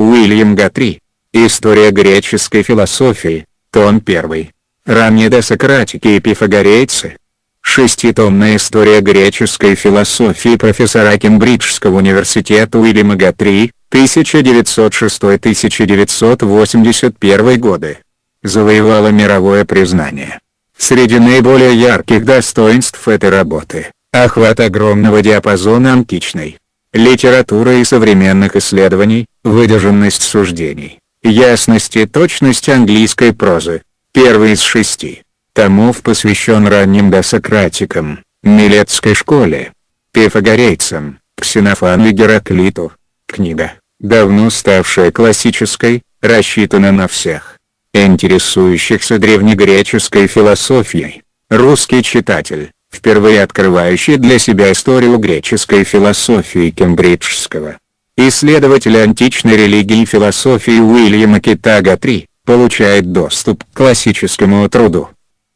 Уильям Гатри. История греческой философии, том 1. Ранние досократики и пифагорейцы. Шеститомная история греческой философии профессора Кембриджского университета Уильяма Гатри, 1906-1981 годы. Завоевала мировое признание. Среди наиболее ярких достоинств этой работы – охват огромного диапазона античной литературы и современных исследований, выдержанность суждений, ясность и точность английской прозы. Первый из шести томов посвящен ранним досократикам, Милетской школе, пифагорейцам, Ксенофану и Гераклиту. Книга, давно ставшая классической, рассчитана на всех, интересующихся древнегреческой философией. Русский читатель, впервые открывающий для себя историю греческой философии Кембриджского. Исследователь античной религии и философии Уильяма Китага III, получает доступ к классическому труду.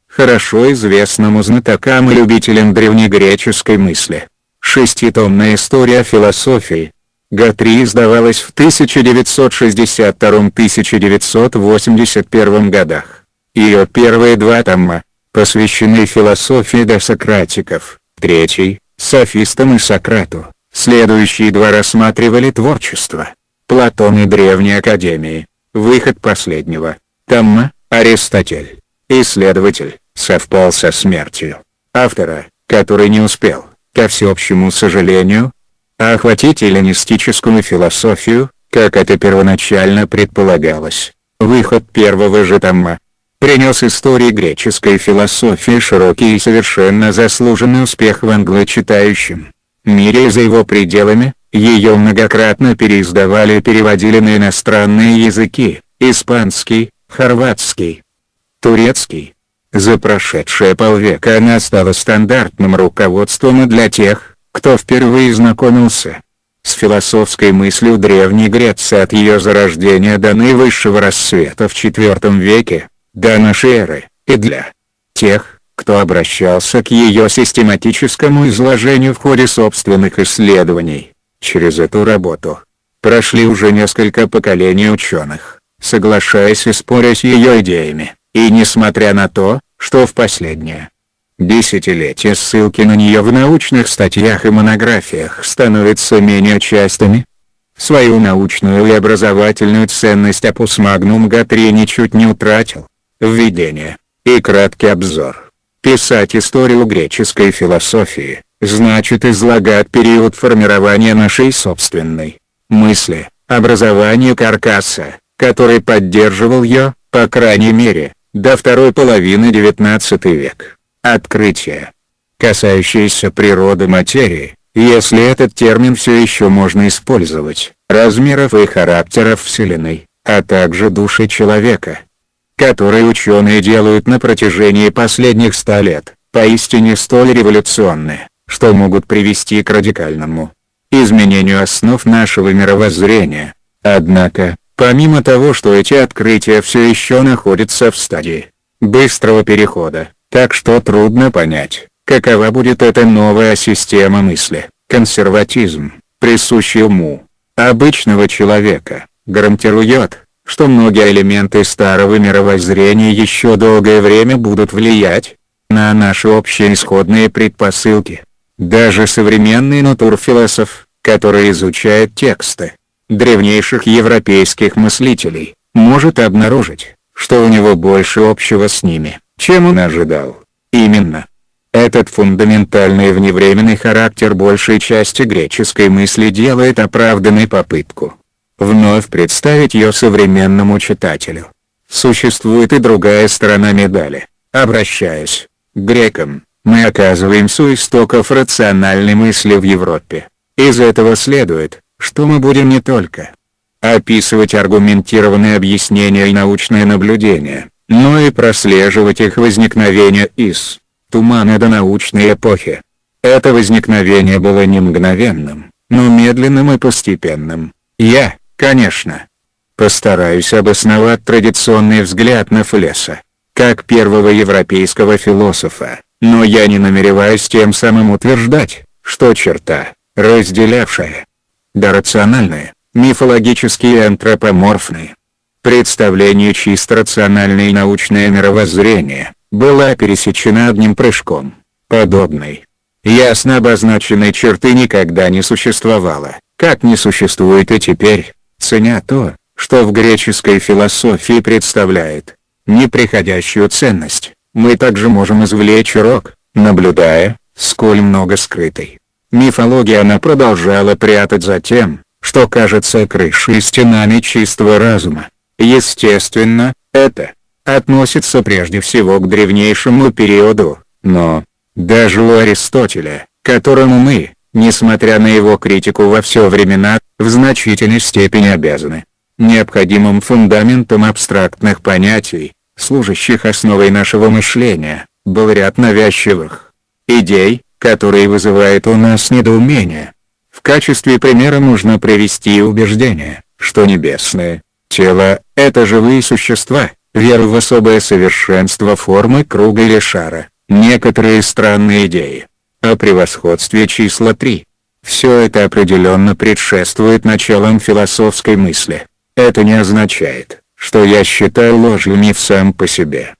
Хорошо известному знатокам и любителям древнегреческой мысли. Шеститомная история философии. Гатри издавалась в 1962-1981 годах. Ее первые два тома, посвящены философии досократиков, третий – софистам и Сократу, следующие два рассматривали творчество. Платон и Древней Академии, выход последнего, Тамма, Аристотель, исследователь, совпал со смертью. Автора, который не успел, ко всеобщему сожалению, охватить эллинистическую философию, как это первоначально предполагалось. Выход первого же Тамма, принес истории греческой философии широкий и совершенно заслуженный успех в англочитающем мире и за его пределами, ее многократно переиздавали и переводили на иностранные языки, испанский, хорватский, турецкий. За прошедшие полвека она стала стандартным руководством и для тех, кто впервые знакомился с философской мыслью Древней Греции от ее зарождения до наивысшего рассвета в IV веке, до нашей эры, и для тех, кто обращался к ее систематическому изложению в ходе собственных исследований. Через эту работу прошли уже несколько поколений ученых, соглашаясь и споря с ее идеями, и несмотря на то, что в последнее десятилетие ссылки на нее в научных статьях и монографиях становятся менее частыми, свою научную и образовательную ценность Апус Магнум Гатри ничуть не утратил. Введение и краткий обзор. Писать историю греческой философии, значит излагать период формирования нашей собственной мысли, образование каркаса, который поддерживал ее, по крайней мере, до второй половины XIX века. Открытие, касающееся природы материи, если этот термин все еще можно использовать, размеров и характеров Вселенной, а также души человека, которые ученые делают на протяжении последних ста лет, поистине столь революционные, что могут привести к радикальному изменению основ нашего мировоззрения. Однако, помимо того что эти открытия все еще находятся в стадии быстрого перехода, так что трудно понять, какова будет эта новая система мысли, консерватизм, присущий уму обычного человека, гарантирует, что многие элементы старого мировоззрения еще долгое время будут влиять на наши общие исходные предпосылки. Даже современный натурфилософ, который изучает тексты древнейших европейских мыслителей, может обнаружить, что у него больше общего с ними, чем он ожидал. Именно. Этот фундаментальный вневременный характер большей части греческой мысли делает оправданной попытку вновь представить ее современному читателю. Существует и другая сторона медали. Обращаясь к грекам, мы оказываемся у истоков рациональной мысли в Европе. Из этого следует, что мы будем не только описывать аргументированные объяснения и научные наблюдения, но и прослеживать их возникновение из тумана до научной эпохи. Это возникновение было не мгновенным, но медленным и постепенным. Я, Конечно. Постараюсь обосновать традиционный взгляд на Флеса, как первого европейского философа, но я не намереваюсь тем самым утверждать, что черта, разделявшая дорациональное мифологические и антропоморфные. Представление чисто рациональное научное мировоззрение, была пересечена одним прыжком. Подобной, ясно обозначенной черты никогда не существовало, как не существует и теперь, ценя то, что в греческой философии представляет неприходящую ценность, мы также можем извлечь урок, наблюдая, сколь много скрытой. Мифология она продолжала прятать за тем, что кажется крышей стенами чистого разума. Естественно, это относится прежде всего к древнейшему периоду, но, даже у Аристотеля, которому мы, несмотря на его критику во все времена, в значительной степени обязаны, необходимым фундаментом абстрактных понятий, служащих основой нашего мышления, был ряд навязчивых идей, которые вызывают у нас недоумение. В качестве примера нужно привести убеждение, что небесное тело – это живые существа, вера в особое совершенство формы круга или шара, некоторые странные идеи. О превосходстве числа 3. Все это определенно предшествует началам философской мысли. Это не означает, что я считаю ложью миф сам по себе.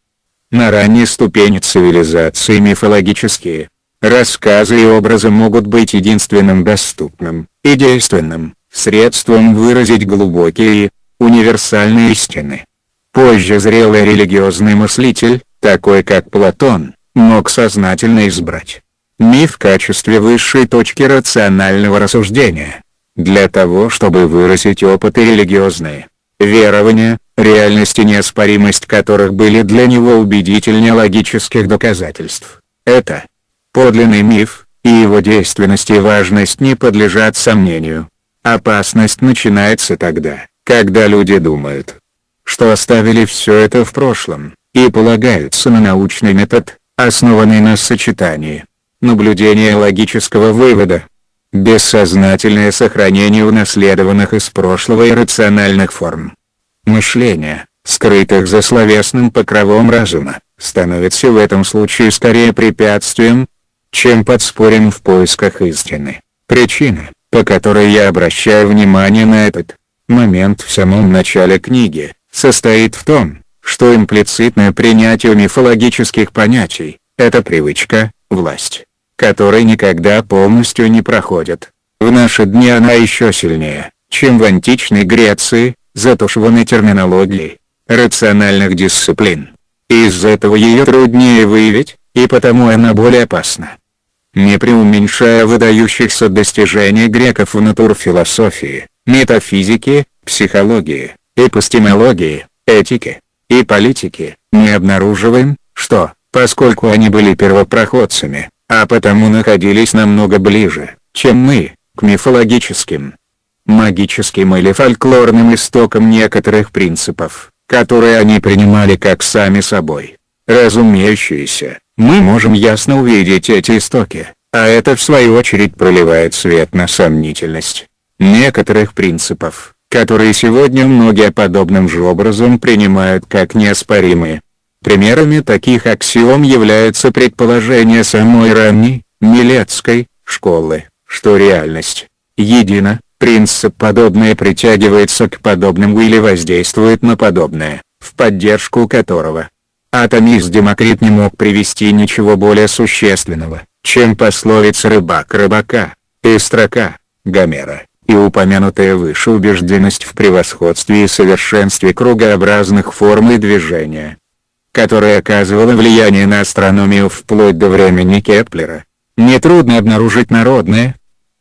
На ранней ступени цивилизации мифологические рассказы и образы могут быть единственным доступным и действенным средством выразить глубокие универсальные истины. Позже зрелый религиозный мыслитель, такой как Платон, мог сознательно избрать миф в качестве высшей точки рационального рассуждения, для того чтобы выразить опыты религиозные, верования, реальность и неоспоримость которых были для него убедительнее логических доказательств. Это подлинный миф, и его действенность и важность не подлежат сомнению. Опасность начинается тогда, когда люди думают, что оставили все это в прошлом, и полагаются на научный метод, основанный на сочетании наблюдения логического вывода, бессознательное сохранение унаследованных из прошлого иррациональных форм. Мышление, скрытых за словесным покровом разума, становится в этом случае скорее препятствием, чем подспорьем в поисках истины. Причина, по которой я обращаю внимание на этот момент в самом начале книги, состоит в том, что имплицитное принятие мифологических понятий – это привычка, власть, которая никогда полностью не проходит. В наши дни она еще сильнее, чем в античной Греции, затушеванной терминологией, рациональных дисциплин. Из-за этого ее труднее выявить, и потому она более опасна. Не преуменьшая выдающихся достижений греков в натурфилософии, метафизике, психологии, эпистемологии, этике и политике, не обнаруживаем, что, поскольку они были первопроходцами, а потому находились намного ближе, чем мы, к мифологическим, магическим или фольклорным истокам некоторых принципов, которые они принимали как сами собой. Разумеющиеся, мы можем ясно увидеть эти истоки, а это в свою очередь проливает свет на сомнительность некоторых принципов, которые сегодня многие подобным же образом принимают как неоспоримые. Примерами таких аксиом являются предположения самой ранней, Милецкой, школы, что реальность, едина, принцип подобное притягивается к подобному или воздействует на подобное, в поддержку которого. Атомист Демокрит не мог привести ничего более существенного, чем пословица рыбак рыбака, и строка, Гомера, и упомянутая выше убежденность в превосходстве и совершенстве кругообразных форм и движения которое оказывало влияние на астрономию вплоть до времени Кеплера. Нетрудно обнаружить народное,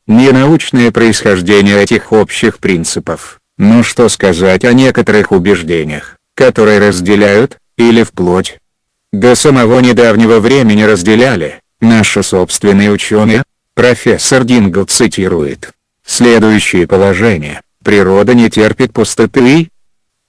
ненаучное происхождение этих общих принципов, но что сказать о некоторых убеждениях, которые разделяют, или вплоть до самого недавнего времени разделяли, наши собственные ученые, профессор Дингл цитирует, следующее положение, природа не терпит пустоты,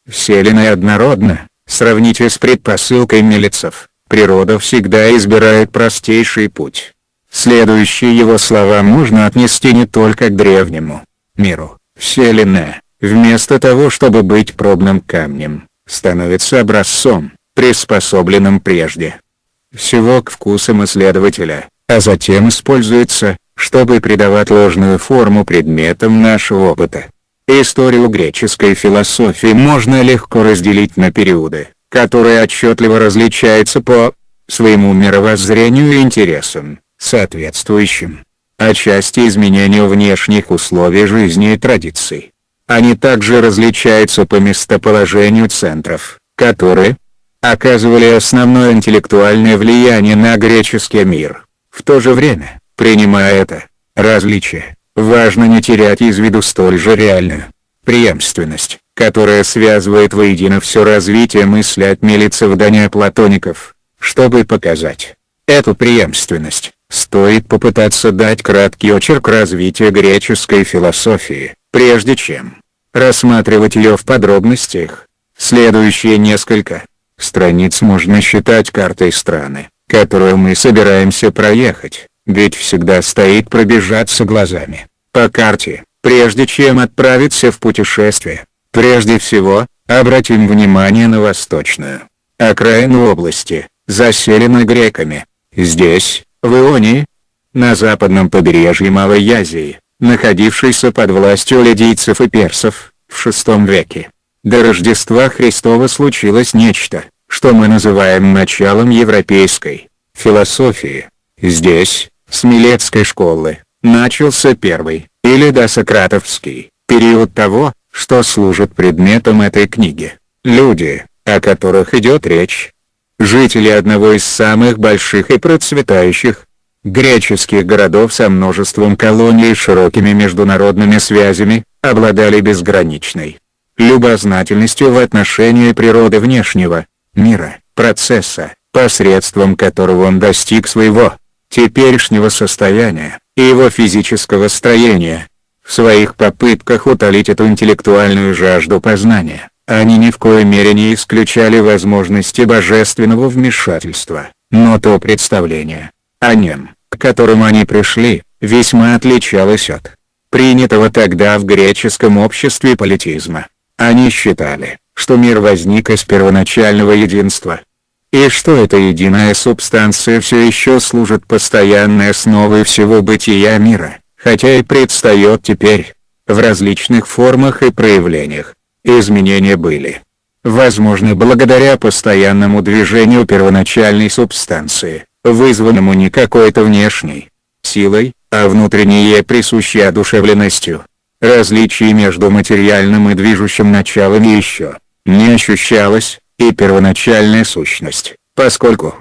вселенная однородна, Сравните с предпосылкой Милицев, природа всегда избирает простейший путь. Следующие его слова можно отнести не только к древнему миру. Вселенная, вместо того чтобы быть пробным камнем, становится образцом, приспособленным прежде всего к вкусам исследователя, а затем используется, чтобы придавать ложную форму предметам нашего опыта. Историю греческой философии можно легко разделить на периоды, которые отчетливо различаются по своему мировоззрению и интересам, соответствующим отчасти изменению внешних условий жизни и традиций. Они также различаются по местоположению центров, которые оказывали основное интеллектуальное влияние на греческий мир. В то же время, принимая это различие, важно не терять из виду столь же реальную преемственность, которая связывает воедино все развитие мысли от милицев до неоплатоников, чтобы показать эту преемственность. Стоит попытаться дать краткий очерк развития греческой философии, прежде чем рассматривать ее в подробностях. Следующие несколько страниц можно считать картой страны, которую мы собираемся проехать, ведь всегда стоит пробежаться глазами по карте, прежде чем отправиться в путешествие. Прежде всего, обратим внимание на восточную окраину области, заселенной греками. Здесь, в Ионии, на западном побережье Малой Азии, находившейся под властью лидийцев и персов, в VI веке. До Рождества Христова случилось нечто, что мы называем началом европейской философии. Здесь, с Милецкой школы, начался первый, или досократовский, период того, что служит предметом этой книги. Люди, о которых идет речь, жители одного из самых больших и процветающих греческих городов со множеством колоний и широкими международными связями, обладали безграничной любознательностью в отношении природы внешнего мира, процесса, посредством которого он достиг своего теперешнего состояния и его физического строения. В своих попытках утолить эту интеллектуальную жажду познания, они ни в коей мере не исключали возможности божественного вмешательства, но то представление о нем, к которому они пришли, весьма отличалось от принятого тогда в греческом обществе политизма. Они считали, что мир возник из первоначального единства, и что эта единая субстанция все еще служит постоянной основой всего бытия мира, хотя и предстает теперь, в различных формах и проявлениях. Изменения были возможны благодаря постоянному движению первоначальной субстанции, вызванному не какой-то внешней силой, а внутренней ей присущей одушевленностью. Различий между материальным и движущим началами еще не ощущалось, и первоначальная сущность, поскольку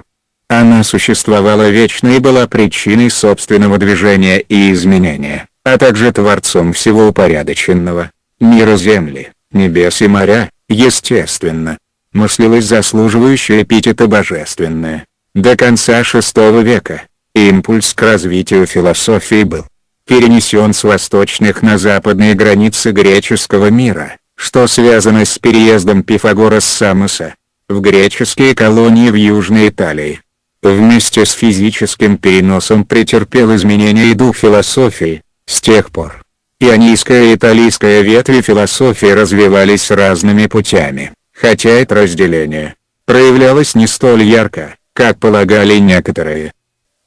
она существовала вечно и была причиной собственного движения и изменения, а также творцом всего упорядоченного, мира Земли, небес и моря, естественно, мыслилось заслуживающее эпитета божественное. До конца VI века, импульс к развитию философии был перенесен с восточных на западные границы греческого мира, что связано с переездом Пифагора с Самоса, в греческие колонии в Южной Италии. Вместе с физическим переносом претерпел изменения и дух философии, с тех пор. Ионийская и италийская ветви философии развивались разными путями, хотя это разделение проявлялось не столь ярко, как полагали некоторые.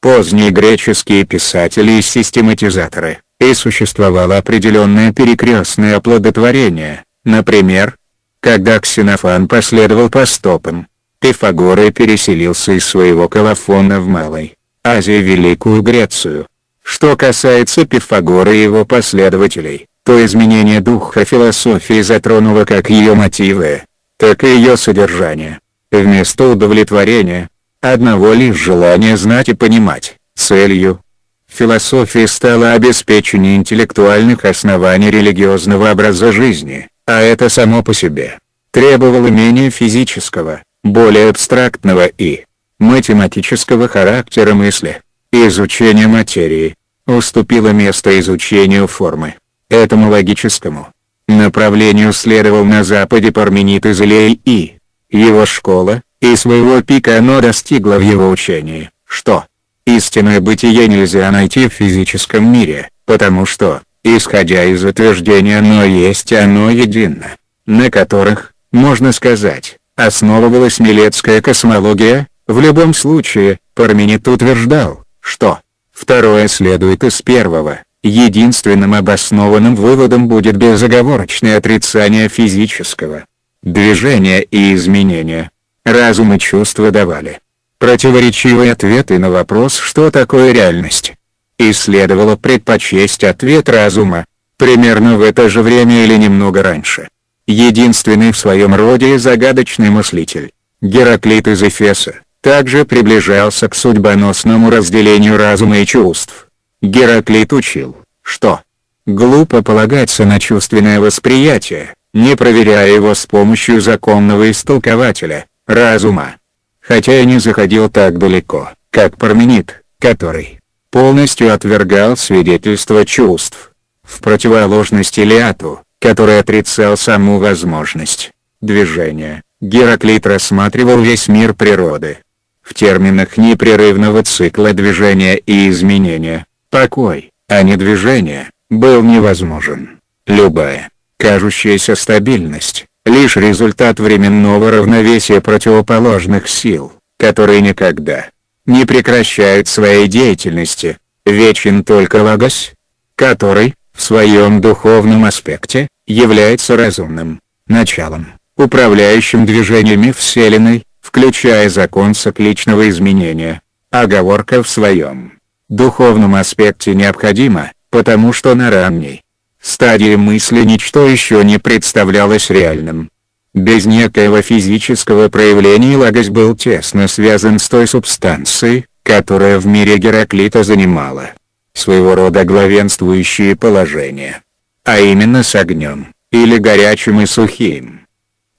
Поздние греческие писатели и систематизаторы, и существовало определенное перекрестное оплодотворение, например, когда Ксенофан последовал по стопам, Пифагор и переселился из своего колофона в Малой Азии Великую Грецию. Что касается Пифагора и его последователей, то изменение духа философии затронуло как ее мотивы, так и ее содержание. Вместо удовлетворения, одного лишь желания знать и понимать, целью философии стало обеспечение интеллектуальных оснований религиозного образа жизни, а это само по себе требовало менее физического, более абстрактного и математического характера мысли. Изучение материи уступило место изучению формы. Этому логическому направлению следовал на Западе Парменид из Илей и его школа, и своего пика оно достигло в его учении, что истинное бытие нельзя найти в физическом мире, потому что, исходя из утверждения оно есть оно едино, на которых, можно сказать, основывалась милецкая космология, в любом случае, Парменид утверждал, что второе следует из первого, единственным обоснованным выводом будет безоговорочное отрицание физического движения и изменения. Разум и чувства давали противоречивые ответы на вопрос «что такое реальность?». И следовало предпочесть ответ разума, примерно в это же время или немного раньше. Единственный в своем роде загадочный мыслитель, Гераклит из Эфеса, также приближался к судьбоносному разделению разума и чувств. Гераклит учил, что глупо полагаться на чувственное восприятие, не проверяя его с помощью законного истолкователя, разума. Хотя и не заходил так далеко, как Парменид, который полностью отвергал свидетельство чувств. В противоположность Илиату, который отрицал саму возможность движения, Гераклит рассматривал весь мир природы, в терминах непрерывного цикла движения и изменения, покой, а не движение, был невозможен. Любая, кажущаяся стабильность, лишь результат временного равновесия противоположных сил, которые никогда не прекращают своей деятельности, вечен только Логос, который, в своем духовном аспекте, является разумным началом, управляющим движениями Вселенной, включая закон цикличного изменения. Оговорка в своем духовном аспекте необходима, потому что на ранней стадии мысли ничто еще не представлялось реальным. Без некоего физического проявления Лагос был тесно связан с той субстанцией, которая в мире Гераклита занимала своего рода главенствующее положение. А именно с огнем, или горячим и сухим.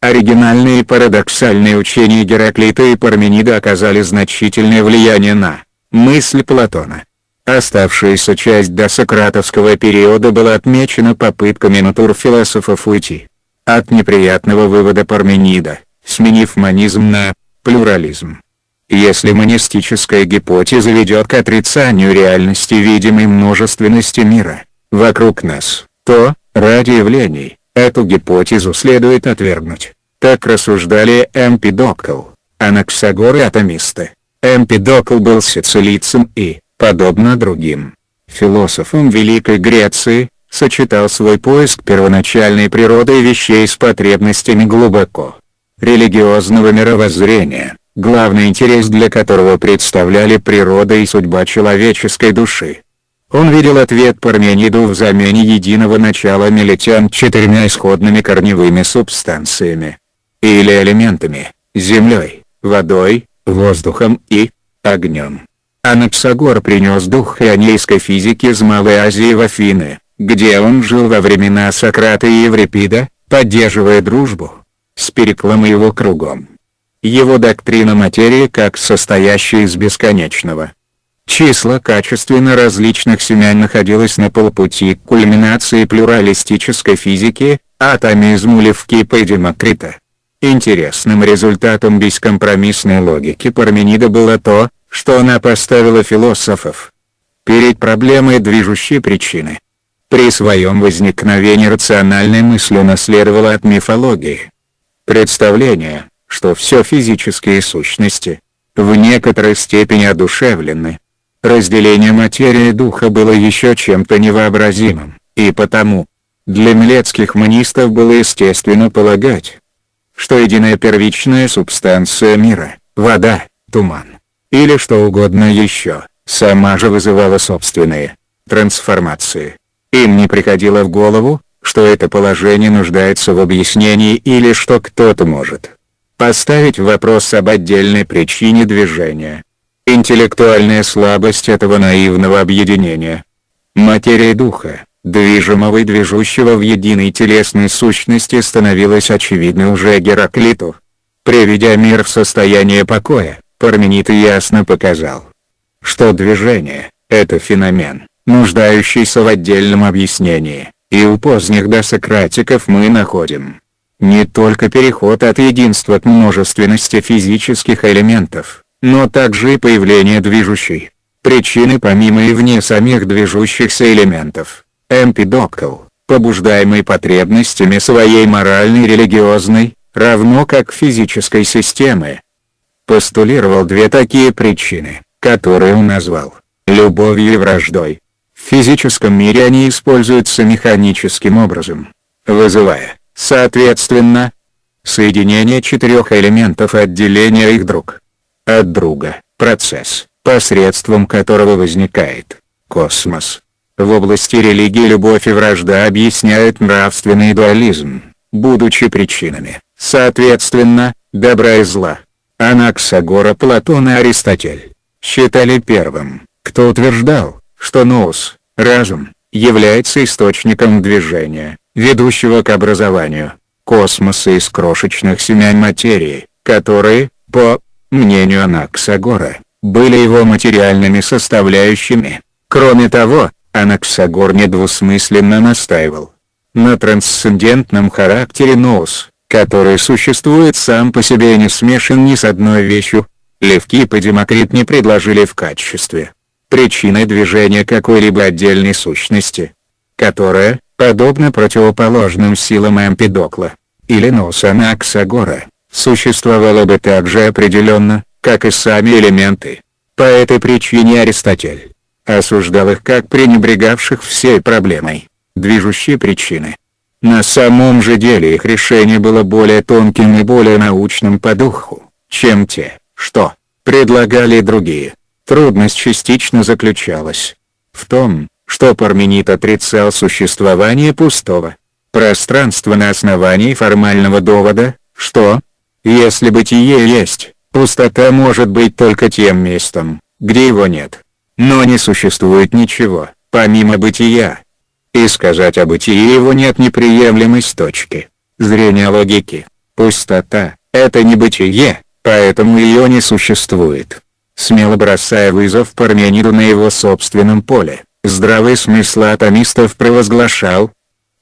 Оригинальные парадоксальные учения Гераклита и Парменида оказали значительное влияние на мысль Платона. Оставшаяся часть досократовского периода была отмечена попытками натурфилософов уйти от неприятного вывода Парменида, сменив монизм на плюрализм. Если монистическая гипотеза ведет к отрицанию реальности видимой множественности мира вокруг нас, то, ради явлений, Эту гипотезу следует отвергнуть. Так рассуждали Эмпидокл, Анаксагор и атомисты. Эмпидокл был сицилийцем и, подобно другим философам Великой Греции, сочетал свой поиск первоначальной природы вещей с потребностями глубоко религиозного мировоззрения, главный интерес для которого представляли природа и судьба человеческой души. Он видел ответ Пармениду в замене единого начала мелитян четырьмя исходными корневыми субстанциями. Или элементами, землей, водой, воздухом и огнем. Анаксагор принес дух ионейской физики из Малой Азии в Афины, где он жил во времена Сократа и Еврипида, поддерживая дружбу с Переклом и его кругом. Его доктрина материи как состоящая из бесконечного, Числа качественно различных семян находилось на полпути к кульминации плюралистической физики, атомизму Левкипа и Демокрита. Интересным результатом бескомпромиссной логики Парменида было то, что она поставила философов перед проблемой движущей причины. При своем возникновении рациональная мысль унаследовала от мифологии. Представление, что все физические сущности, в некоторой степени одушевлены, Разделение материи и духа было еще чем-то невообразимым, и потому, для милецких манистов было естественно полагать, что единая первичная субстанция мира, вода, туман, или что угодно еще, сама же вызывала собственные трансформации. Им не приходило в голову, что это положение нуждается в объяснении или что кто-то может поставить вопрос об отдельной причине движения. Интеллектуальная слабость этого наивного объединения. Материя духа, движимого и движущего в единой телесной сущности становилась очевидной уже Гераклиту. Приведя мир в состояние покоя, Парменид ясно показал, что движение – это феномен, нуждающийся в отдельном объяснении, и у поздних досократиков мы находим не только переход от единства к множественности физических элементов, но также и появление движущей причины помимо и вне самих движущихся элементов. Эмпидокл, побуждаемый потребностями своей моральной религиозной, равно как физической системы, постулировал две такие причины, которые он назвал любовью и враждой. В физическом мире они используются механическим образом, вызывая, соответственно, соединение четырех элементов отделения их друг от друга, процесс, посредством которого возникает космос. В области религии любовь и вражда объясняют нравственный дуализм, будучи причинами, соответственно, добра и зла. Анаксагора Платон и Аристотель считали первым, кто утверждал, что ноус, разум, является источником движения, ведущего к образованию космоса из крошечных семян материи, которые, по мнению Анаксагора, были его материальными составляющими. Кроме того, Анаксагор недвусмысленно настаивал на трансцендентном характере ноус, который существует сам по себе и не смешан ни с одной вещью. Левкип и Демокрит не предложили в качестве причины движения какой-либо отдельной сущности, которая, подобно противоположным силам Эмпидокла, или носа Наксагора, существовала бы так же определенно, как и сами элементы. По этой причине Аристотель осуждал их как пренебрегавших всей проблемой, движущей причины. На самом же деле их решение было более тонким и более научным по духу, чем те, что предлагали другие. Трудность частично заключалась в том, что Парменид отрицал существование пустого пространства на основании формального довода, что, если бытие есть, пустота может быть только тем местом, где его нет. Но не существует ничего, помимо бытия. И сказать о бытии его нет неприемлемой с точки зрения логики. Пустота – это не бытие, поэтому ее не существует. Смело бросая вызов Пармениду на его собственном поле, здравый смысл атомистов провозглашал,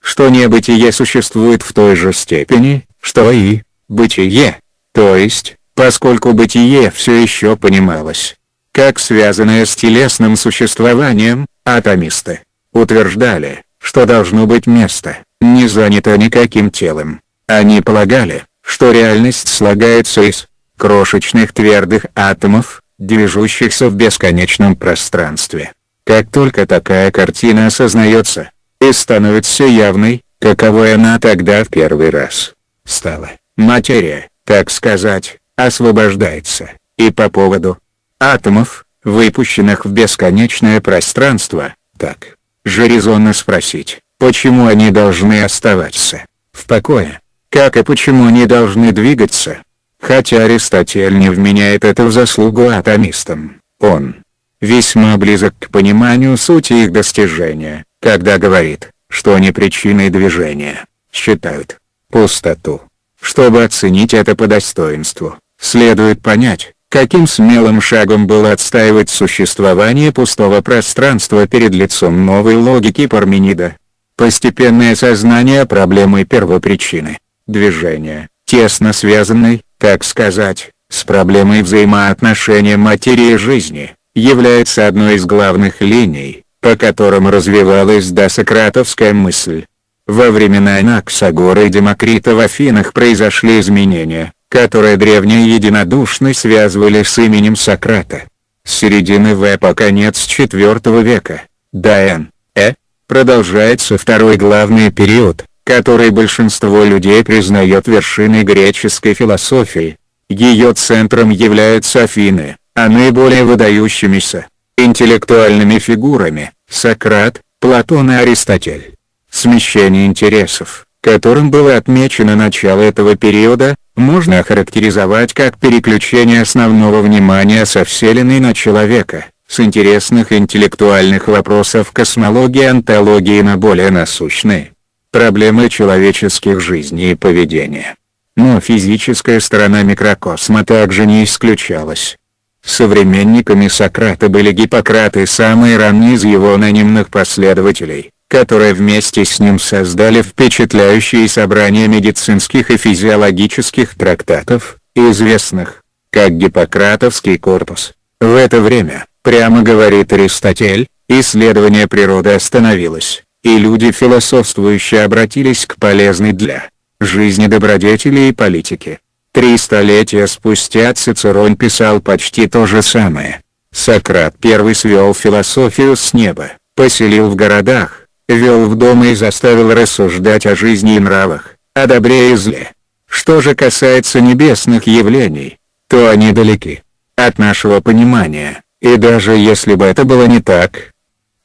что небытие существует в той же степени, что и бытие, то есть, поскольку бытие все еще понималось как связанное с телесным существованием, атомисты утверждали, что должно быть место, не занято никаким телом. Они полагали, что реальность слагается из крошечных твердых атомов, движущихся в бесконечном пространстве. Как только такая картина осознается, и становится явной, каковой она тогда в первый раз стала, материя, так сказать, освобождается, и по поводу атомов, выпущенных в бесконечное пространство, так же резонно спросить, почему они должны оставаться в покое, как и почему они должны двигаться. Хотя Аристотель не вменяет это в заслугу атомистам, он весьма близок к пониманию сути их достижения, когда говорит, что они причиной движения, считают пустоту. Чтобы оценить это по достоинству, следует понять, Каким смелым шагом было отстаивать существование пустого пространства перед лицом новой логики Парменида. Постепенное осознание проблемы первопричины, движения, тесно связанной, так сказать, с проблемой взаимоотношения материи и жизни, является одной из главных линий, по которым развивалась досократовская мысль. Во времена Анаксагора и Демокрита в Афинах произошли изменения, которые древние единодушно связывали с именем Сократа. С середины В по конец IV века, до Н. Э, продолжается второй главный период, который большинство людей признает вершиной греческой философии. Ее центром являются Афины, а наиболее выдающимися, интеллектуальными фигурами, Сократ, Платон и Аристотель. Смещение интересов, которым было отмечено начало этого периода, можно охарактеризовать как переключение основного внимания со Вселенной на человека, с интересных интеллектуальных вопросов космологии и онтологии на более насущные проблемы человеческих жизней и поведения. Но физическая сторона микрокосма также не исключалась. Современниками Сократа были Гиппократ и самые ранние из его анонимных последователей, которые вместе с ним создали впечатляющие собрания медицинских и физиологических трактатов, известных, как Гиппократовский корпус. В это время, прямо говорит Аристотель, исследование природы остановилось, и люди философствующие обратились к полезной для жизни добродетели и политики. Три столетия спустя Цицерон писал почти то же самое. Сократ первый свел философию с неба, поселил в городах, вел в дома и заставил рассуждать о жизни и нравах, о добре и зле. Что же касается небесных явлений, то они далеки от нашего понимания, и даже если бы это было не так,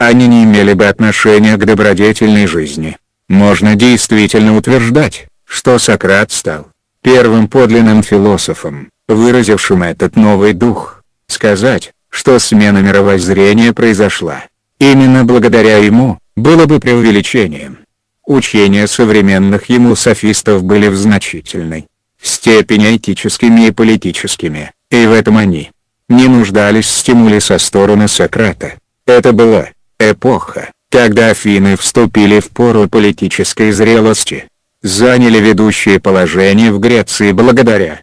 они не имели бы отношения к добродетельной жизни. Можно действительно утверждать, что Сократ стал первым подлинным философом, выразившим этот новый дух. Сказать, что смена мировоззрения произошла, именно благодаря ему, было бы преувеличением. Учения современных ему софистов были в значительной степени этическими и политическими, и в этом они не нуждались в стимуле со стороны Сократа. Это была эпоха, когда Афины вступили в пору политической зрелости, заняли ведущее положение в Греции благодаря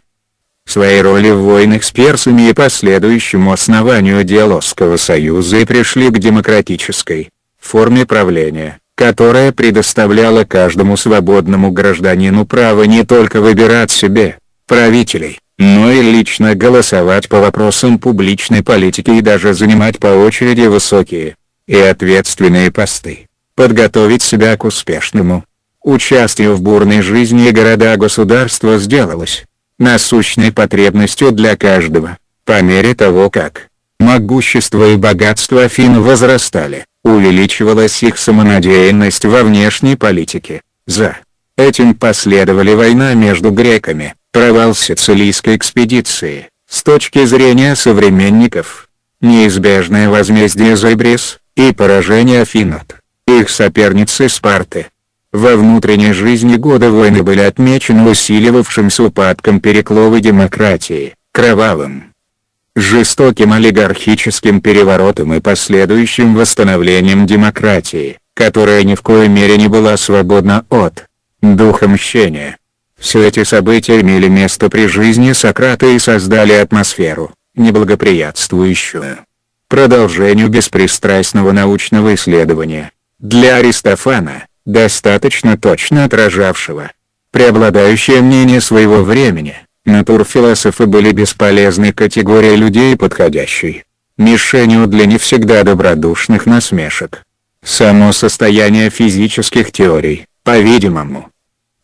своей роли в войнах с персами и последующему основанию Диалогского союза и пришли к демократической форме правления, которая предоставляла каждому свободному гражданину право не только выбирать себе правителей, но и лично голосовать по вопросам публичной политики и даже занимать по очереди высокие и ответственные посты, подготовить себя к успешному участию в бурной жизни города-государства сделалось насущной потребностью для каждого, по мере того как могущество и богатство Афин возрастали, увеличивалась их самонадеянность во внешней политике. За этим последовали война между греками, провал сицилийской экспедиции, с точки зрения современников, неизбежное возмездие за Эбрис, и поражение Афин от их соперницы Спарты. Во внутренней жизни годы войны были отмечены усиливавшимся упадком перекловой демократии, кровавым, жестоким олигархическим переворотом и последующим восстановлением демократии, которая ни в коей мере не была свободна от духа мщения. Все эти события имели место при жизни Сократа и создали атмосферу, неблагоприятствующую продолжению беспристрастного научного исследования. Для Аристофана, достаточно точно отражавшего преобладающее мнение своего времени, натурфилософы были бесполезной категорией людей подходящей мишенью для не всегда добродушных насмешек. Само состояние физических теорий, по-видимому,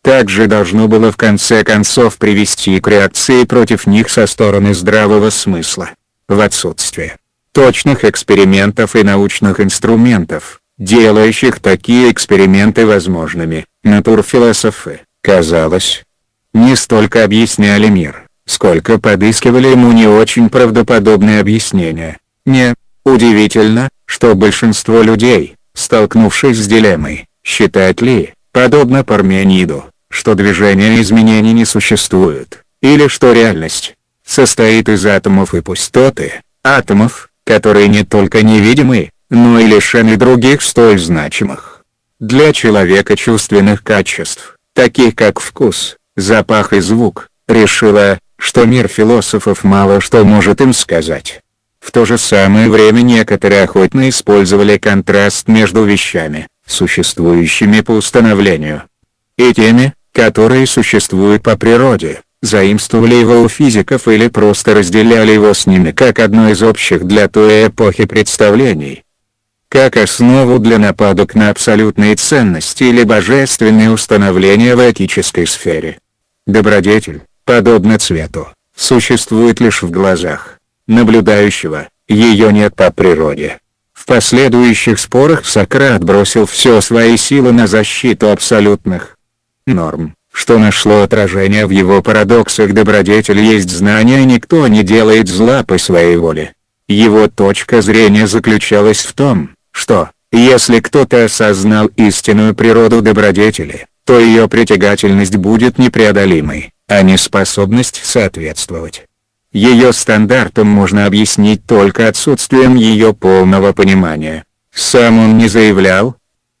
также должно было в конце концов привести к реакции против них со стороны здравого смысла. В отсутствие точных экспериментов и научных инструментов, делающих такие эксперименты возможными, натурфилософы, казалось, не столько объясняли мир, сколько подыскивали ему не очень правдоподобные объяснения. Не удивительно, что большинство людей, столкнувшись с дилеммой, считают ли, подобно Пармениду, что движения изменений не существует, или что реальность состоит из атомов и пустоты, атомов, которые не только невидимы, но и лишены других столь значимых для человека чувственных качеств, таких как вкус, запах и звук, решила, что мир философов мало что может им сказать. В то же самое время некоторые охотно использовали контраст между вещами, существующими по установлению, и теми, которые существуют по природе заимствовали его у физиков или просто разделяли его с ними как одно из общих для той эпохи представлений. Как основу для нападок на абсолютные ценности или божественные установления в этической сфере. Добродетель, подобно цвету, существует лишь в глазах наблюдающего, ее нет по природе. В последующих спорах Сократ бросил все свои силы на защиту абсолютных норм что нашло отражение в его парадоксах добродетель есть знание никто не делает зла по своей воле. Его точка зрения заключалась в том, что, если кто-то осознал истинную природу добродетели, то ее притягательность будет непреодолимой, а не способность соответствовать. Ее стандартам можно объяснить только отсутствием ее полного понимания. Сам он не заявлял,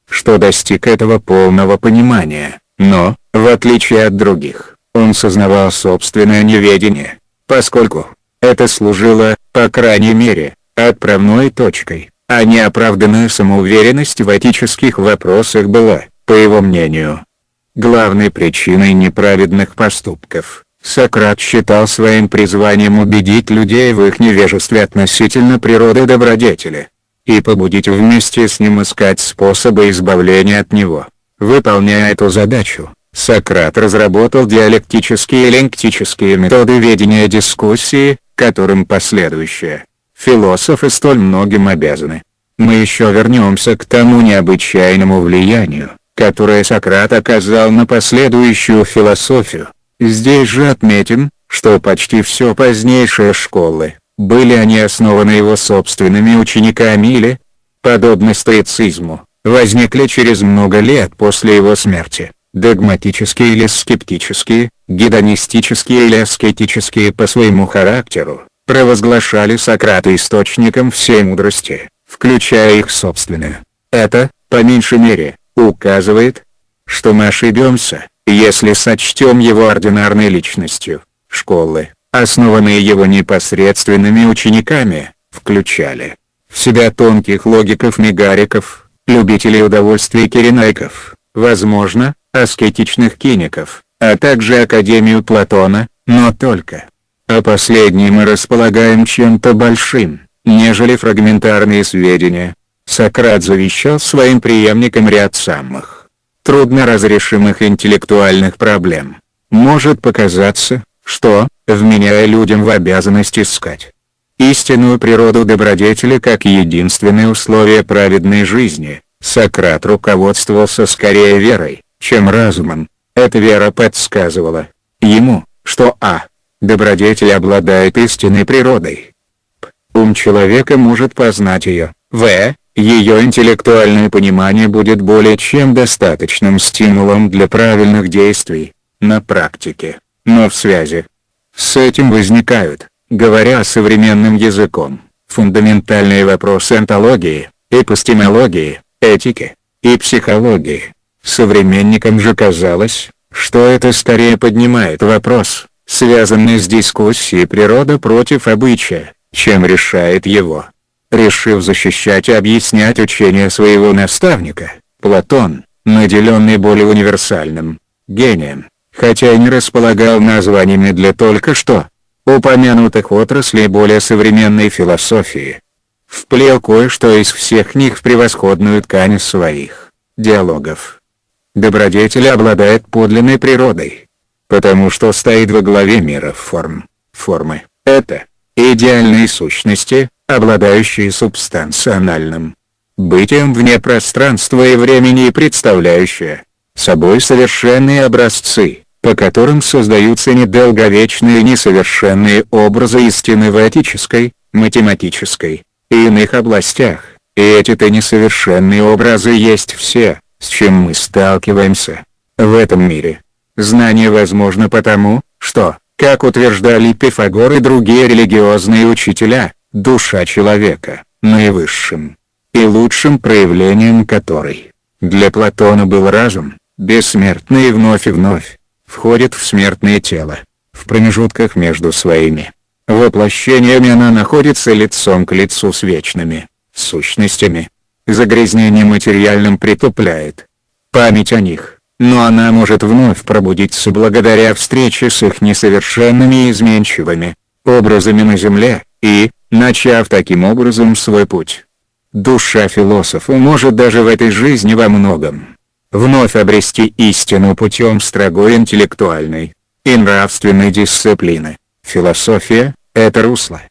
что достиг этого полного понимания, но, в отличие от других, он сознавал собственное неведение, поскольку это служило, по крайней мере, отправной точкой, а неоправданная самоуверенность в этических вопросах была, по его мнению, главной причиной неправедных поступков. Сократ считал своим призванием убедить людей в их невежестве относительно природы добродетели. и побудить вместе с ним искать способы избавления от него. Выполняя эту задачу, Сократ разработал диалектические и лингвистические методы ведения дискуссии, которым последующие философы столь многим обязаны. Мы еще вернемся к тому необычайному влиянию, которое Сократ оказал на последующую философию. Здесь же отметим, что почти все позднейшие школы, были они основаны его собственными учениками или, подобно стоицизму, возникли через много лет после его смерти, догматические или скептические, гедонистические или аскетические по своему характеру, провозглашали Сократа источником всей мудрости, включая их собственную. Это, по меньшей мере, указывает, что мы ошибемся, если сочтем его ординарной личностью. Школы, основанные его непосредственными учениками, включали в себя тонких логиков-мегариков, любителей удовольствий киренайков, возможно, аскетичных киников, а также Академию Платона, но только. О последней мы располагаем чем-то большим, нежели фрагментарные сведения. Сократ завещал своим преемникам ряд самых трудно разрешимых интеллектуальных проблем. Может показаться, что, вменяя людям в обязанность искать истинную природу добродетели как единственное условие праведной жизни, Сократ руководствовался скорее верой, чем разумом. Эта вера подсказывала ему, что а. Добродетель обладает истинной природой. П. Ум человека может познать ее. В. Ее интеллектуальное понимание будет более чем достаточным стимулом для правильных действий, на практике но в связи с этим возникают, говоря современным языком, фундаментальные вопросы онтологии, эпистемологии, этики и психологии. Современникам же казалось, что это скорее поднимает вопрос, связанный с дискуссией природа против обычая, чем решает его. Решив защищать и объяснять учение своего наставника, Платон, наделенный более универсальным гением, хотя и не располагал названиями для только что упомянутых отраслей более современной философии. Вплел кое-что из всех них в превосходную ткань своих диалогов. Добродетель обладает подлинной природой, потому что стоит во главе мира форм. Формы — это идеальные сущности, обладающие субстанциональным бытием вне пространства и времени и представляющие собой совершенные образцы, по которым создаются недолговечные несовершенные образы истины в этической, математической и иных областях, и эти-то несовершенные образы есть все, с чем мы сталкиваемся в этом мире. Знание возможно потому, что, как утверждали Пифагор и другие религиозные учителя, душа человека, наивысшим и лучшим проявлением которой, для Платона был разум, бессмертный вновь и вновь, входит в смертное тело. В промежутках между своими воплощениями она находится лицом к лицу с вечными сущностями. Загрязнение материальным притупляет память о них, но она может вновь пробудиться благодаря встрече с их несовершенными и изменчивыми образами на земле, и, начав таким образом свой путь. Душа философа может даже в этой жизни во многом вновь обрести истину путем строгой интеллектуальной и нравственной дисциплины. Философия – это русло,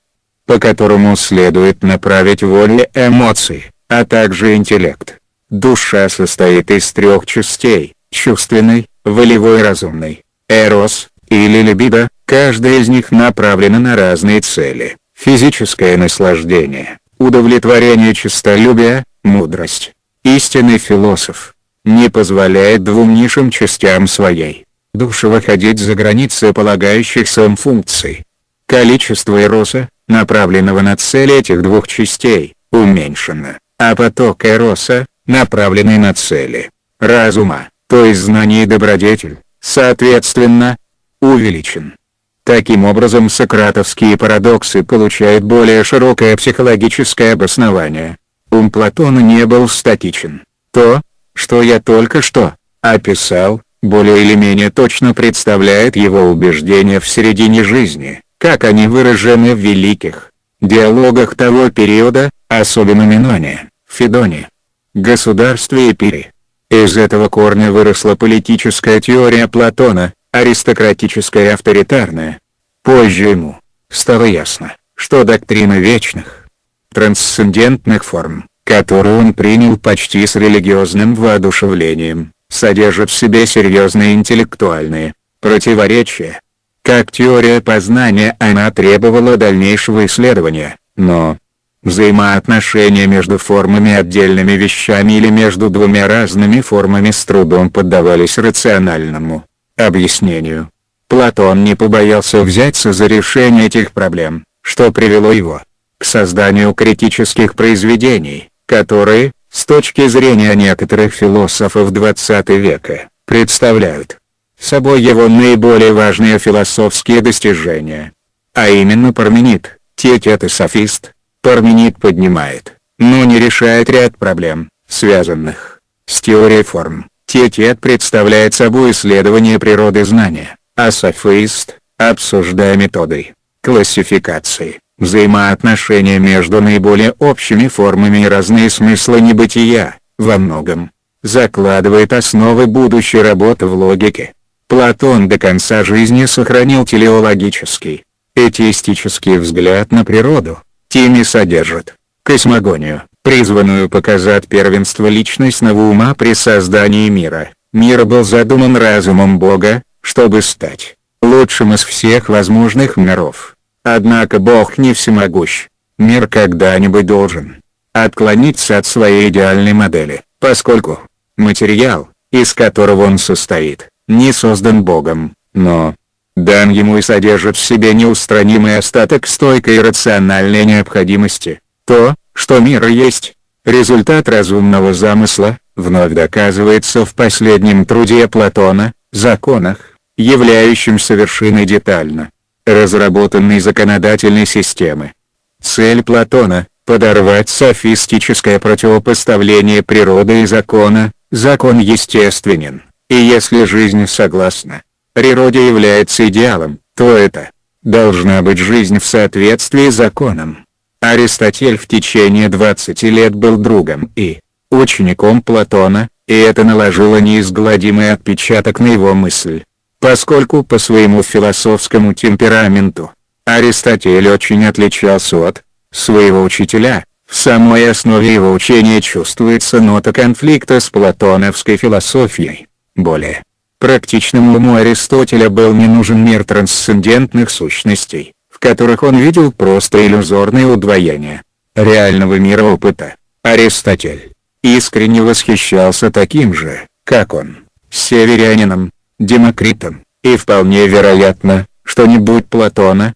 по которому следует направить волю эмоции, а также интеллект. Душа состоит из трех частей – чувственной, волевой и разумной. Эрос, или либидо, каждая из них направлена на разные цели. Физическое наслаждение, удовлетворение честолюбия, мудрость. Истинный философ, не позволяет двум низшим частям своей души выходить за границы полагающихся им функций. Количество эроса, направленного на цели этих двух частей, уменьшено, а поток эроса, направленный на цели разума, то есть знание и добродетель, соответственно, увеличен. Таким образом сократовские парадоксы получают более широкое психологическое обоснование. Ум Платона не был статичен. То, что я только что описал, более или менее точно представляет его убеждения в середине жизни, как они выражены в великих диалогах того периода, особенно Миноне, Федоне, государстве Эпире. Из этого корня выросла политическая теория Платона, аристократическая и авторитарная. Позже ему стало ясно, что доктрина вечных, трансцендентных форм, которую он принял почти с религиозным воодушевлением, содержит в себе серьезные интеллектуальные противоречия. Как теория познания она требовала дальнейшего исследования, но взаимоотношения между формами отдельными вещами или между двумя разными формами с трудом поддавались рациональному объяснению. Платон не побоялся взяться за решение этих проблем, что привело его к созданию критических произведений, которые, с точки зрения некоторых философов XX века, представляют собой его наиболее важные философские достижения. А именно Парменид, Тетет и Софист. Парменид поднимает, но не решает ряд проблем, связанных с теорией форм. Тетет представляет собой исследование природы знания, а софист – обсуждая методы классификации, взаимоотношения между наиболее общими формами и разные смыслы небытия, во многом, закладывает основы будущей работы в логике. Платон до конца жизни сохранил телеологический, этеистический взгляд на природу, Тими содержит космогонию, призванную показать первенство личностного ума при создании мира. Мир был задуман разумом Бога, чтобы стать лучшим из всех возможных миров. Однако Бог не всемогущ. Мир когда-нибудь должен отклониться от своей идеальной модели, поскольку материал, из которого он состоит, не создан Богом, но дан ему и содержит в себе неустранимый остаток стойкой рациональной необходимости. То, что мир есть, результат разумного замысла, вновь доказывается в последнем труде Платона, законах, являющимся вершиной детально разработанной законодательной системы. Цель Платона – подорвать софистическое противопоставление природы и закона, закон естественен, и если жизнь согласна, природе является идеалом, то это должна быть жизнь в соответствии с законом. Аристотель в течение 20 лет был другом и учеником Платона, и это наложило неизгладимый отпечаток на его мысль. Поскольку по своему философскому темпераменту, Аристотель очень отличался от своего учителя, в самой основе его учения чувствуется нота конфликта с платоновской философией. Более практичному уму Аристотеля был не нужен мир трансцендентных сущностей, в которых он видел просто иллюзорное удвоение реального мира опыта. Аристотель искренне восхищался таким же, как он, северянином, Демокритом, и вполне вероятно, что не будь Платона,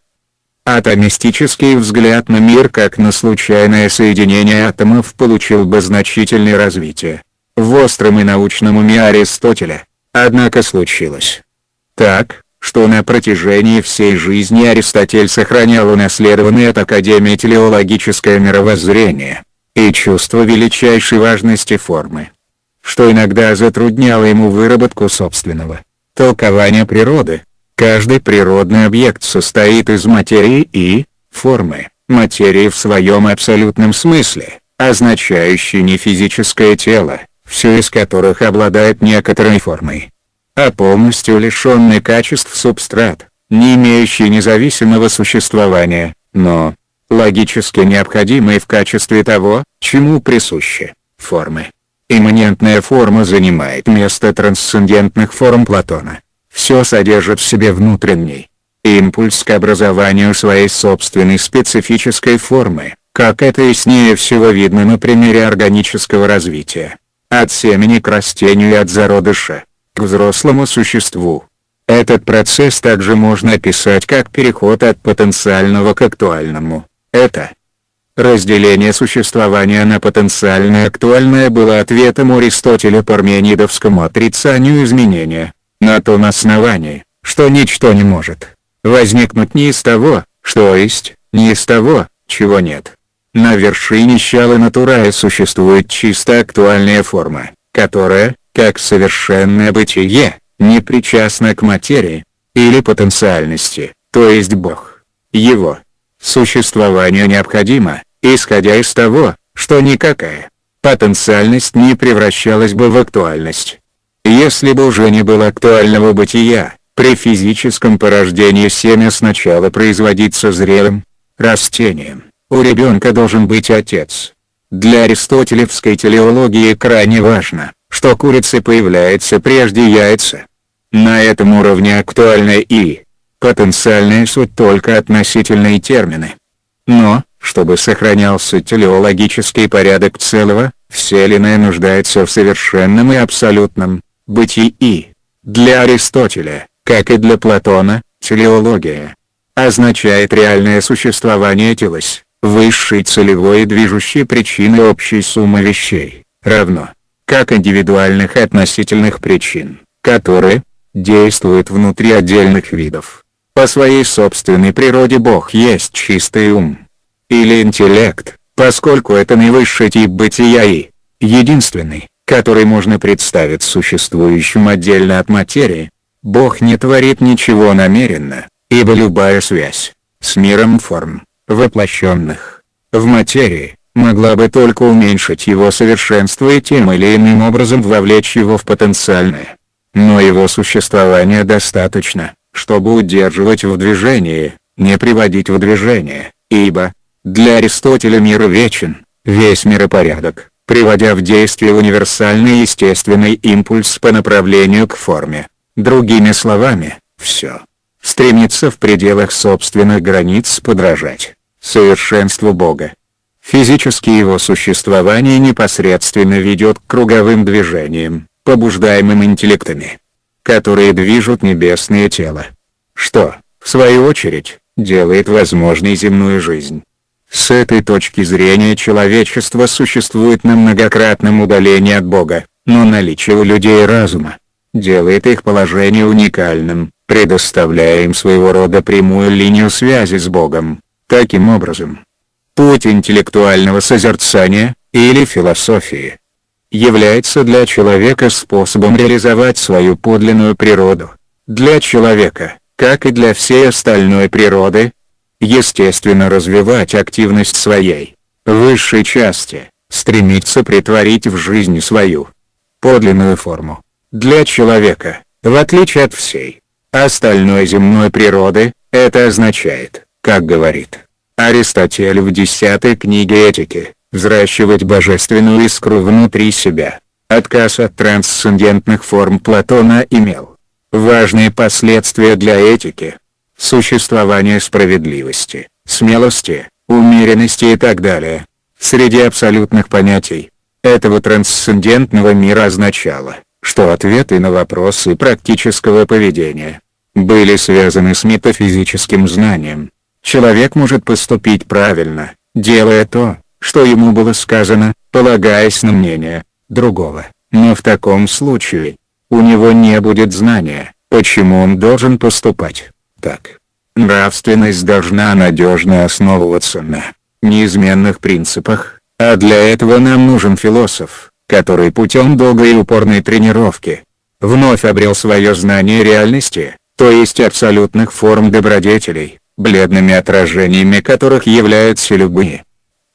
атомистический взгляд на мир как на случайное соединение атомов получил бы значительное развитие. В остром и научном уме Аристотеля, однако случилось. Так, что на протяжении всей жизни Аристотель сохранял унаследованное от Академии телеологическое мировоззрение и чувство величайшей важности формы, что иногда затрудняло ему выработку собственного толкования природы. Каждый природный объект состоит из материи и формы, материи в своем абсолютном смысле, означающей не физическое тело, все из которых обладает некоторой формой, а полностью лишенный качеств субстрат, не имеющий независимого существования, но логически необходимый в качестве того, чему присущи формы. Имманентная форма занимает место трансцендентных форм Платона. Все содержит в себе внутренний импульс к образованию своей собственной специфической формы, как это яснее всего видно на примере органического развития. От семени к растению и от зародыша, к взрослому существу. Этот процесс также можно описать как переход от потенциального к актуальному. Это Разделение существования на потенциальное и актуальное было ответом Аристотеля парменидовскому отрицанию изменения, на том основании, что ничто не может возникнуть ни из того, что есть, ни из того, чего нет. На вершине щалы натурая существует чисто актуальная форма, которая, как совершенное бытие, не причастна к материи, или потенциальности, то есть Бог. Его Существование необходимо, исходя из того, что никакая потенциальность не превращалась бы в актуальность. Если бы уже не было актуального бытия, при физическом порождении семя сначала производится зрелым, растением, у ребенка должен быть отец. Для аристотелевской телеологии крайне важно, что курица появляется прежде яйца. На этом уровне актуальная и потенциальная суть только относительные термины. Но, чтобы сохранялся телеологический порядок целого, вселенная нуждается в совершенном и абсолютном бытии. Для Аристотеля, как и для Платона, телеология означает реальное существование телос, высшей целевой и движущей причины общей суммы вещей, равно, как индивидуальных относительных причин, которые действуют внутри отдельных видов. По своей собственной природе Бог есть чистый ум. Или интеллект, поскольку это наивысший тип бытия и единственный, который можно представить существующим отдельно от материи. Бог не творит ничего намеренно, ибо любая связь с миром форм, воплощенных в материи, могла бы только уменьшить его совершенство и тем или иным образом вовлечь его в потенциальное. Но его существование достаточно, чтобы удерживать в движении, не приводить в движение, ибо, для Аристотеля мир вечен, весь миропорядок, приводя в действие универсальный естественный импульс по направлению к форме. Другими словами, все стремится в пределах собственных границ подражать совершенству Бога. Физически его существование непосредственно ведет к круговым движениям, побуждаемым интеллектами, которые движут небесное тело. Что, в свою очередь, делает возможной земную жизнь. С этой точки зрения человечество существует на многократном удалении от Бога, но наличие у людей разума делает их положение уникальным, предоставляя им своего рода прямую линию связи с Богом. Таким образом, путь интеллектуального созерцания, или философии, является для человека способом реализовать свою подлинную природу. Для человека, как и для всей остальной природы, естественно развивать активность своей, высшей части, стремиться притворить в жизнь свою подлинную форму. Для человека, в отличие от всей остальной земной природы, это означает, как говорит Аристотель в десятой книге этики, взращивать божественную искру внутри себя. Отказ от трансцендентных форм Платона имел важные последствия для этики, существования справедливости, смелости, умеренности и так далее. Среди абсолютных понятий этого трансцендентного мира означало, что ответы на вопросы практического поведения были связаны с метафизическим знанием. Человек может поступить правильно, делая то, что ему было сказано, полагаясь на мнение другого, но в таком случае, у него не будет знания, почему он должен поступать так. Нравственность должна надежно основываться на неизменных принципах, а для этого нам нужен философ, который путем долгой и упорной тренировки вновь обрел свое знание реальности, то есть абсолютных форм добродетелей, бледными отражениями которых являются любые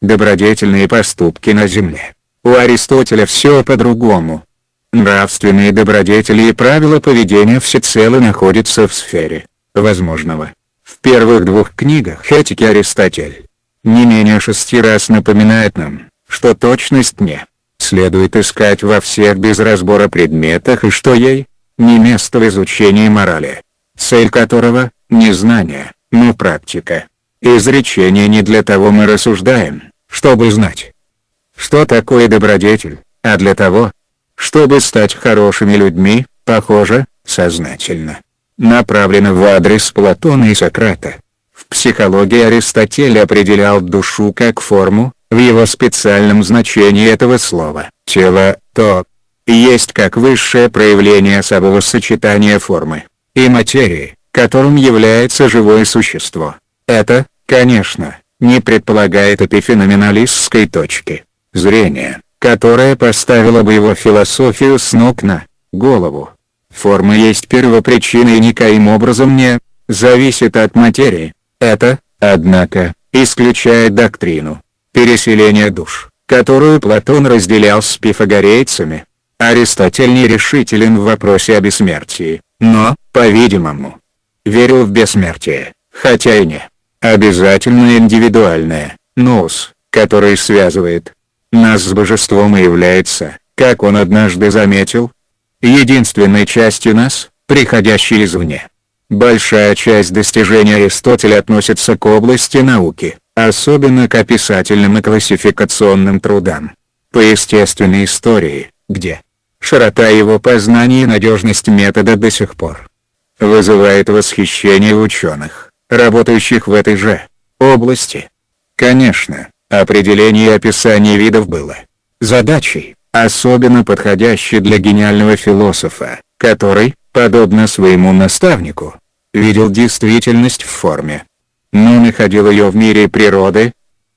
добродетельные поступки на земле. У Аристотеля все по-другому. Нравственные добродетели и правила поведения всецело находятся в сфере возможного. В первых двух книгах этики Аристотель не менее шести раз напоминает нам, что точность не следует искать во всех без разбора предметах и что ей не место в изучении морали, цель которого – не знание, но практика. Изречение не для того мы рассуждаем, чтобы знать, что такое добродетель, а для того, чтобы стать хорошими людьми, похоже, сознательно. Направлено в адрес Платона и Сократа. В психологии Аристотель определял душу как форму, в его специальном значении этого слова. Тело, то, есть как высшее проявление особого сочетания формы и материи, которым является живое существо. Это, конечно, не предполагает эпифеноменалистской точки зрения, которая поставила бы его философию с ног на голову. Форма есть первопричина и никоим образом не зависит от материи. Это Однако, исключая доктрину переселения душ, которую Платон разделял с пифагорейцами, Аристотель нерешителен в вопросе о бессмертии, но, по-видимому, верил в бессмертие, хотя и не обязательно индивидуальное, нос, который связывает нас с божеством и является, как он однажды заметил, единственной частью нас, приходящей извне. Большая часть достижений Аристотеля относится к области науки, особенно к описательным и классификационным трудам. По естественной истории, где широта его познаний и надежность метода до сих пор вызывает восхищение ученых, работающих в этой же области. Конечно, определение и описание видов было задачей, особенно подходящей для гениального философа, который, подобно своему наставнику, видел действительность в форме, но находил ее в мире природы,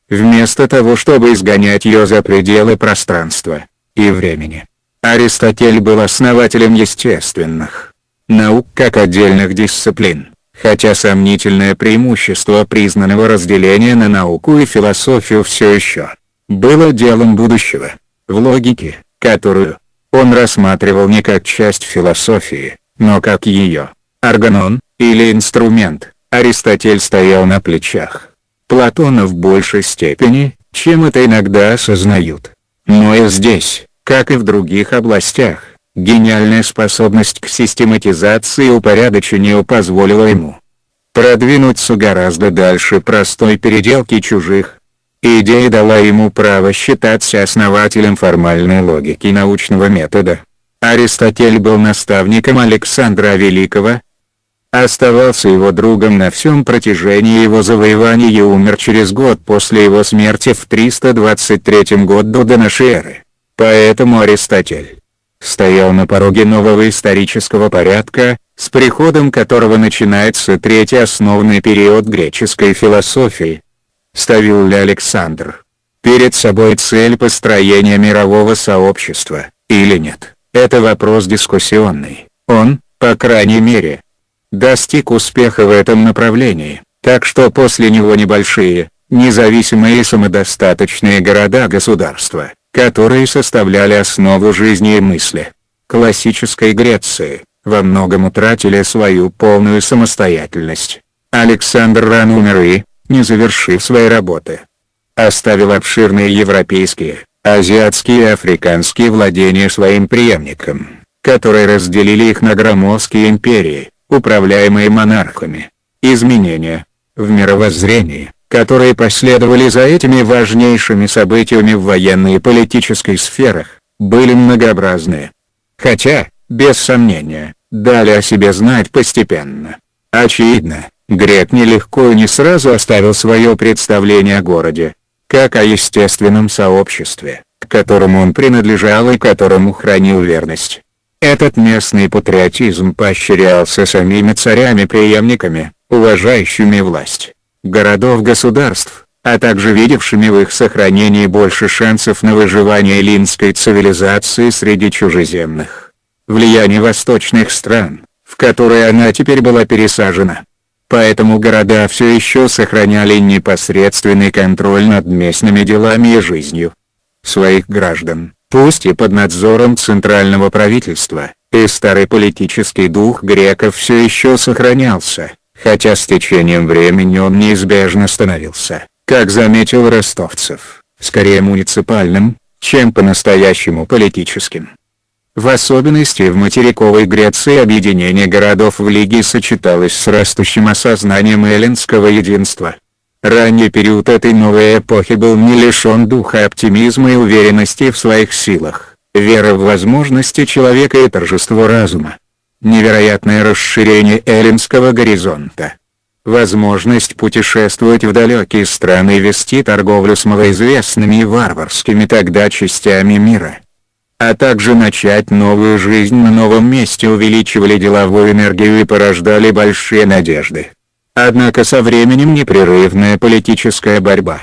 вместо того чтобы изгонять ее за пределы пространства и времени. Аристотель был основателем естественных наук как отдельных дисциплин, хотя сомнительное преимущество признанного разделения на науку и философию все еще было делом будущего, в логике, которую он рассматривал не как часть философии, но как ее органон, или инструмент, Аристотель стоял на плечах Платона в большей степени, чем это иногда осознают. Но и здесь, как и в других областях, гениальная способность к систематизации и упорядочению позволила ему продвинуться гораздо дальше простой переделки чужих. Идея дала ему право считаться основателем формальной логики научного метода. Аристотель был наставником Александра Великого, оставался его другом на всем протяжении его завоеваний и умер через год после его смерти в 323 году до нашей эры. Поэтому Аристотель стоял на пороге нового исторического порядка, с приходом которого начинается третий основный период греческой философии. Ставил ли Александр перед собой цель построения мирового сообщества, или нет, это вопрос дискуссионный. Он, по крайней мере, достиг успеха в этом направлении, так что после него небольшие, независимые и самодостаточные города-государства, которые составляли основу жизни и мысли классической Греции, во многом утратили свою полную самостоятельность. Александр рано умер и, не завершив своей работы, оставил обширные европейские, азиатские и африканские владения своим преемникам, которые разделили их на громоздкие империи, управляемые монархами. Изменения в мировоззрении, которые последовали за этими важнейшими событиями в военной и политической сферах, были многообразны. Хотя, без сомнения, дали о себе знать постепенно. Очевидно, Грек нелегко и не сразу оставил свое представление о городе, как о естественном сообществе, к которому он принадлежал и которому хранил верность. Этот местный патриотизм поощрялся самими царями-преемниками, уважающими власть городов-государств, а также видевшими в их сохранении больше шансов на выживание эллинской цивилизации среди чужеземных. Влияние восточных стран, в которые она теперь была пересажена. Поэтому города все еще сохраняли непосредственный контроль над местными делами и жизнью своих граждан пусть и под надзором центрального правительства, и старый политический дух греков все еще сохранялся, хотя с течением времени он неизбежно становился, как заметил Ростовцев, скорее муниципальным, чем по-настоящему политическим. В особенности в материковой Греции объединение городов в Лиге сочеталось с растущим осознанием эллинского единства. Ранний период этой новой эпохи был не лишен духа оптимизма и уверенности в своих силах, веры в возможности человека и торжество разума. Невероятное расширение эллинского горизонта. Возможность путешествовать в далекие страны и вести торговлю с малоизвестными и варварскими тогда частями мира. А также начать новую жизнь на новом месте увеличивали деловую энергию и порождали большие надежды. Однако со временем непрерывная политическая борьба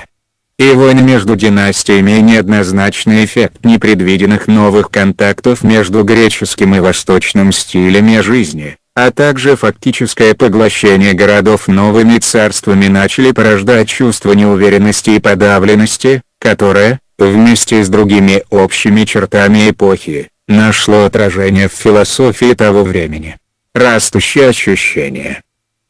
и войны между династиями и неоднозначный эффект непредвиденных новых контактов между греческим и восточным стилями жизни, а также фактическое поглощение городов новыми царствами начали порождать чувство неуверенности и подавленности, которое, вместе с другими общими чертами эпохи, нашло отражение в философии того времени. Растущее ощущение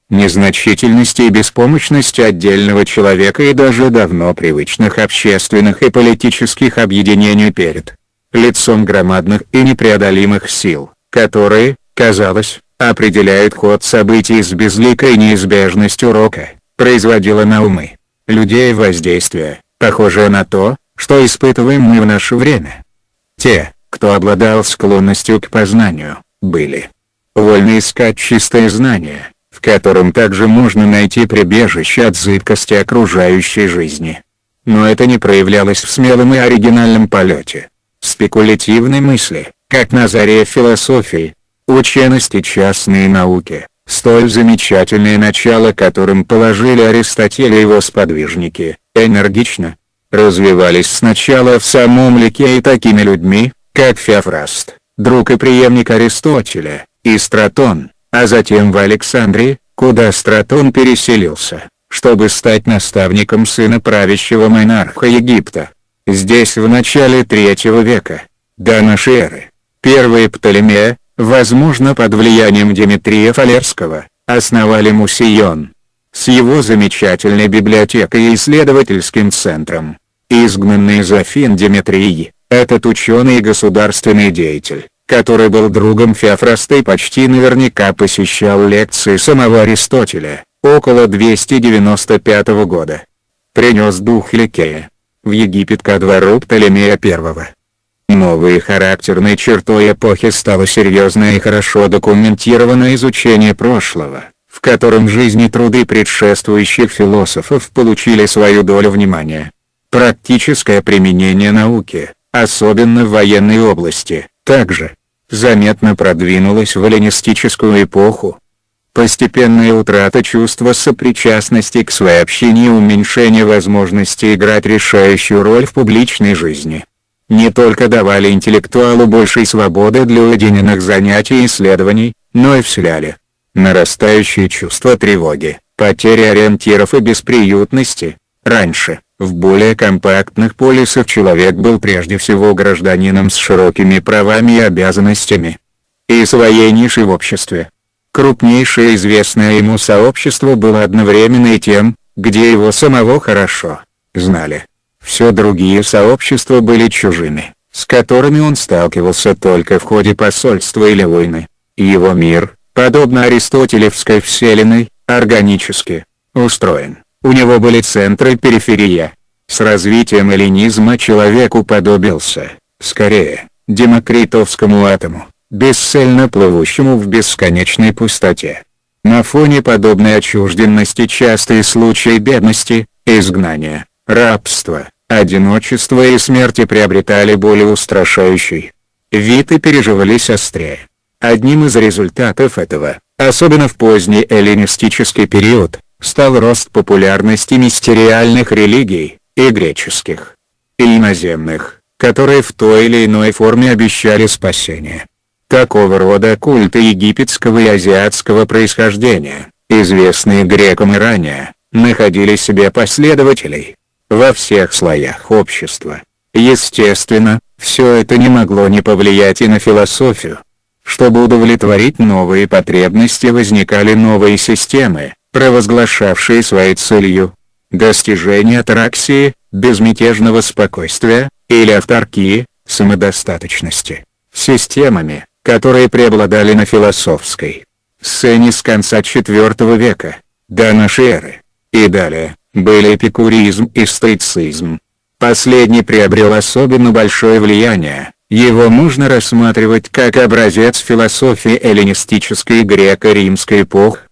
незначительности и беспомощности отдельного человека и даже давно привычных общественных и политических объединений перед лицом громадных и непреодолимых сил, которые, казалось, определяют ход событий с безликой неизбежностью рока, производило на умы людей воздействие, похожее на то, что испытываем мы в наше время. Те, кто обладал склонностью к познанию, были вольны искать чистое знание, в котором также можно найти прибежище от зыбкости окружающей жизни. Но это не проявлялось в смелом и оригинальном полете. Спекулятивной мысли, как на заре философии, учености частные науки, столь замечательное начало которым положили Аристотель и его сподвижники, энергично, развивались сначала в самом Лике и такими людьми, как Феофраст, друг и преемник Аристотеля, и Стратон, а затем в Александрии, куда Стратон переселился, чтобы стать наставником сына правящего монарха Египта. Здесь в начале третьего века, до нашей эры, первые Птолемея, возможно под влиянием Димитрия Фалерского, основали Мусион. С его замечательной библиотекой и исследовательским центром. Изгнанный из Афин Димитрий, этот ученый и государственный деятель, который был другом Феофраста и почти наверняка посещал лекции самого Аристотеля, около 295 года. Принес дух Ликея в Египет ко двору Птолемея I. Новой характерной чертой эпохи стало серьезное и хорошо документированное изучение прошлого, в котором жизни труды предшествующих философов получили свою долю внимания. Практическое применение науки, особенно в военной области, также, заметно продвинулась в эллинистическую эпоху. Постепенная утрата чувства сопричастности к своей общине и уменьшение возможности играть решающую роль в публичной жизни. Не только давали интеллектуалу большей свободы для уединенных занятий и исследований, но и вселяли нарастающее чувство тревоги, потери ориентиров и бесприютности. Раньше, в более компактных полисах человек был прежде всего гражданином с широкими правами и обязанностями. И своей нишей в обществе. Крупнейшее известное ему сообщество было одновременно и тем, где его самого хорошо знали. Все другие сообщества были чужими, с которыми он сталкивался только в ходе посольства или войны. Его мир, подобно аристотелевской вселенной, органически устроен. У него были центры и периферия. С развитием эллинизма человек уподобился, скорее, демокритовскому атому, бесцельно плывущему в бесконечной пустоте. На фоне подобной отчужденности частые случаи бедности, изгнания, рабства, одиночества и смерти приобретали более устрашающий вид и переживались острее. Одним из результатов этого, особенно в поздний эллинистический период, стал рост популярности мистериальных религий, и греческих, и иноземных, которые в той или иной форме обещали спасение. Такого рода культы египетского и азиатского происхождения, известные грекам и ранее, находили себе последователей во всех слоях общества. Естественно, все это не могло не повлиять и на философию. Чтобы удовлетворить новые потребности возникали новые системы, провозглашавшие своей целью достижение атараксии, безмятежного спокойствия, или авторкии, самодостаточности, системами, которые преобладали на философской сцене с конца IV века, до нашей эры, и далее, были эпикуризм и стоицизм. Последний приобрел особенно большое влияние, его можно рассматривать как образец философии эллинистической греко-римской эпохи,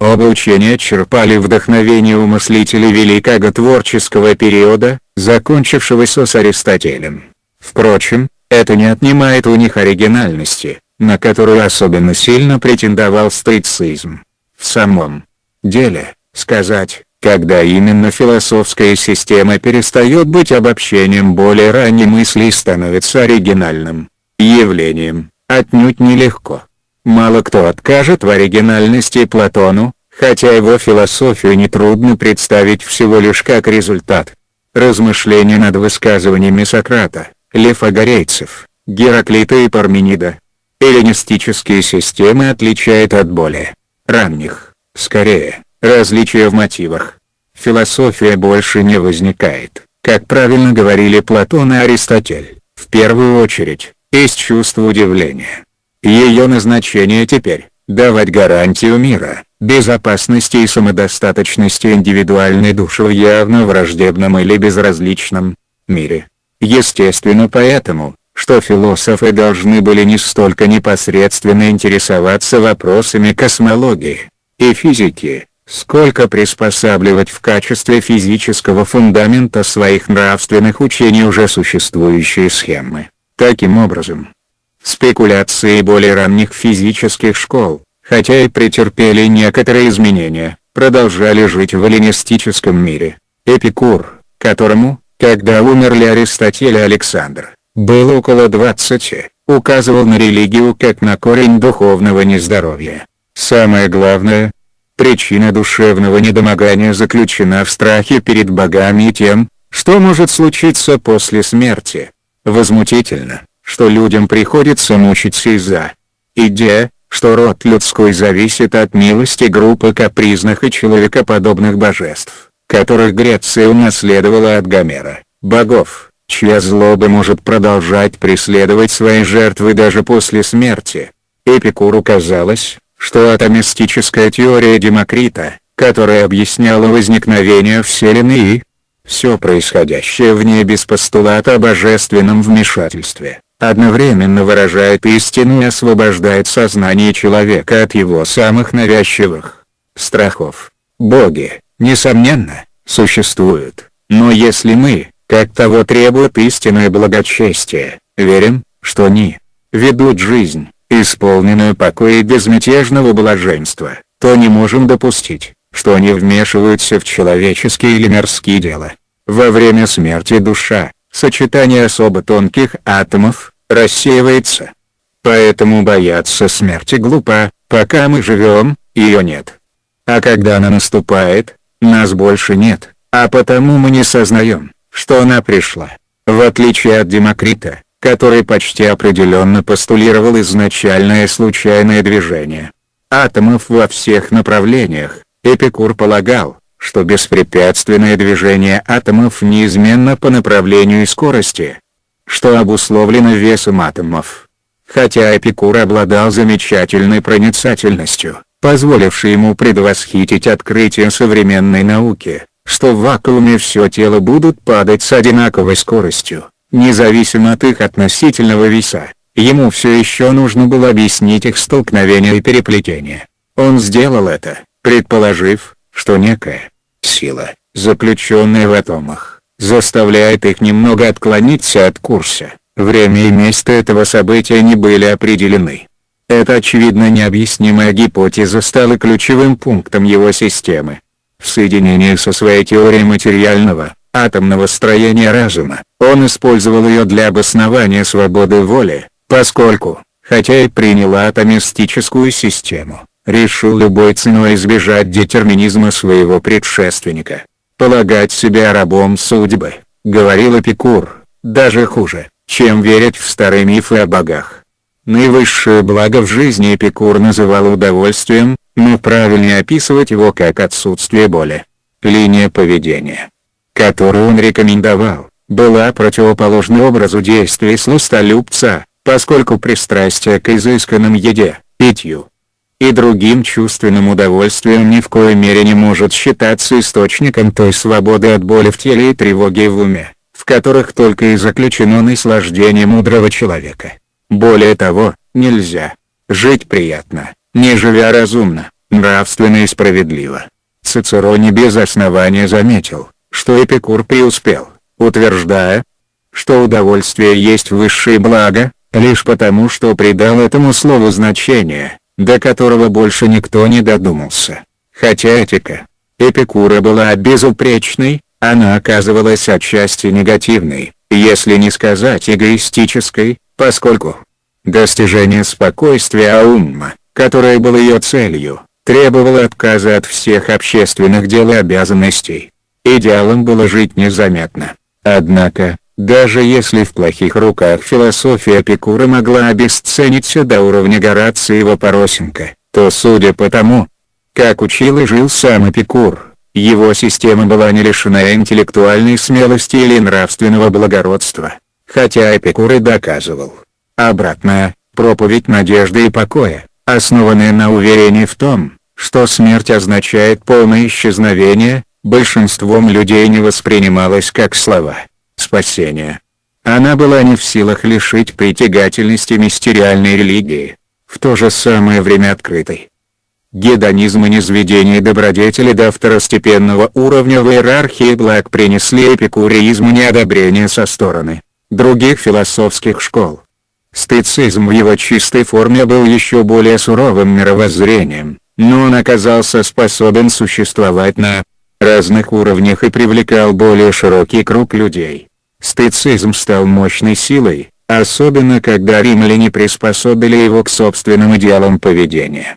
Оба учения черпали вдохновение у мыслителей великого творческого периода, закончившегося с Аристотелем. Впрочем, это не отнимает у них оригинальности, на которую особенно сильно претендовал стоицизм. В самом деле, сказать, когда именно философская система перестает быть обобщением более ранней мысли и становится оригинальным явлением, отнюдь нелегко. Мало кто откажет в оригинальности Платону, хотя его философию нетрудно представить всего лишь как результат. Размышления над высказываниями Сократа, Лефагорейцев, Гераклита и Парменида. Эллинистические системы отличают от более ранних, скорее, различия в мотивах. Философия больше не возникает, как правильно говорили Платон и Аристотель, в первую очередь, из чувства удивления. Ее назначение теперь – давать гарантию мира, безопасности и самодостаточности индивидуальной души в явно враждебном или безразличном мире. Естественно поэтому, что философы должны были не столько непосредственно интересоваться вопросами космологии и физики, сколько приспосабливать в качестве физического фундамента своих нравственных учений уже существующие схемы. Таким образом, спекуляции более ранних физических школ, хотя и претерпели некоторые изменения, продолжали жить в эллинистическом мире. Эпикур, которому, когда умерли Аристотель и Александр, было около 20, указывал на религию как на корень духовного нездоровья. Самое главное, причина душевного недомогания заключена в страхе перед богами и тем, что может случиться после смерти. Возмутительно, что людям приходится мучиться из-за идея, что род людской зависит от милости группы капризных и человекоподобных божеств, которых Греция унаследовала от Гомера, богов, чья злоба может продолжать преследовать свои жертвы даже после смерти. Эпикуру казалось, что атомистическая теория Демокрита, которая объясняла возникновение Вселенной и все происходящее в ней без постулата о божественном вмешательстве, одновременно выражает истину и освобождает сознание человека от его самых навязчивых страхов. Боги, несомненно, существуют, но если мы, как того требует истинное благочестие, верим, что они ведут жизнь, исполненную покоя и безмятежного блаженства, то не можем допустить, что они вмешиваются в человеческие или мирские дела. Во время смерти душа, сочетание особо тонких атомов, рассеивается. Поэтому бояться смерти глупо, пока мы живем, ее нет. А когда она наступает, нас больше нет, а потому мы не сознаем, что она пришла. В отличие от Демокрита, который почти определенно постулировал изначальное случайное движение атомов во всех направлениях, Эпикур полагал, что беспрепятственное движение атомов неизменно по направлению и скорости, что обусловлено весом атомов. Хотя Эпикур обладал замечательной проницательностью, позволившей ему предвосхитить открытие современной науки, что в вакууме все тело будут падать с одинаковой скоростью, независимо от их относительного веса, ему все еще нужно было объяснить их столкновение и переплетение. Он сделал это, предположив, что некая сила, заключенная в атомах, заставляет их немного отклониться от курса. Время и место этого события не были определены. Эта очевидно необъяснимая гипотеза стала ключевым пунктом его системы. В соединении со своей теорией материального, атомного строения разума, он использовал ее для обоснования свободы воли, поскольку, хотя и принял атомистическую систему, решил любой ценой избежать детерминизма своего предшественника. Полагать себя рабом судьбы, говорил Эпикур, даже хуже, чем верить в старые мифы о богах. Наивысшее благо в жизни Эпикур называл удовольствием, но правильнее описывать его как отсутствие боли. Линия поведения, которую он рекомендовал, была противоположной образу действий сластолюбца, поскольку пристрастие к изысканным еде, питью, и другим чувственным удовольствием ни в коей мере не может считаться источником той свободы от боли в теле и тревоги в уме, в которых только и заключено наслаждение мудрого человека. Более того, нельзя жить приятно, не живя разумно, нравственно и справедливо. Цицероне без основания заметил, что Эпикур преуспел, утверждая, что удовольствие есть высшее благо, лишь потому что придал этому слову значение, до которого больше никто не додумался. Хотя этика Эпикура была безупречной, она оказывалась отчасти негативной, если не сказать эгоистической, поскольку Достижение спокойствия Аумма, которое было ее целью, требовало отказа от всех общественных дел и обязанностей. Идеалом было жить незаметно. Однако, даже если в плохих руках философия Эпикура могла обесцениться до уровня Горациева Поросенко, то судя по тому, как учил и жил сам Эпикур, его система была не лишена интеллектуальной смелости или нравственного благородства, хотя Эпикур и доказывал. Обратная, проповедь надежды и покоя, основанная на уверении в том, что смерть означает полное исчезновение, большинством людей не воспринималась как слова спасения. Она была не в силах лишить притягательности мистериальной религии, в то же самое время открытой. Гедонизм и низведение добродетели до второстепенного уровня в иерархии благ принесли эпикуризму неодобрение со стороны других философских школ. Стоицизм в его чистой форме был еще более суровым мировоззрением, но он оказался способен существовать на разных уровнях и привлекал более широкий круг людей. Стоицизм стал мощной силой, особенно когда римляне приспособили его к собственным идеалам поведения.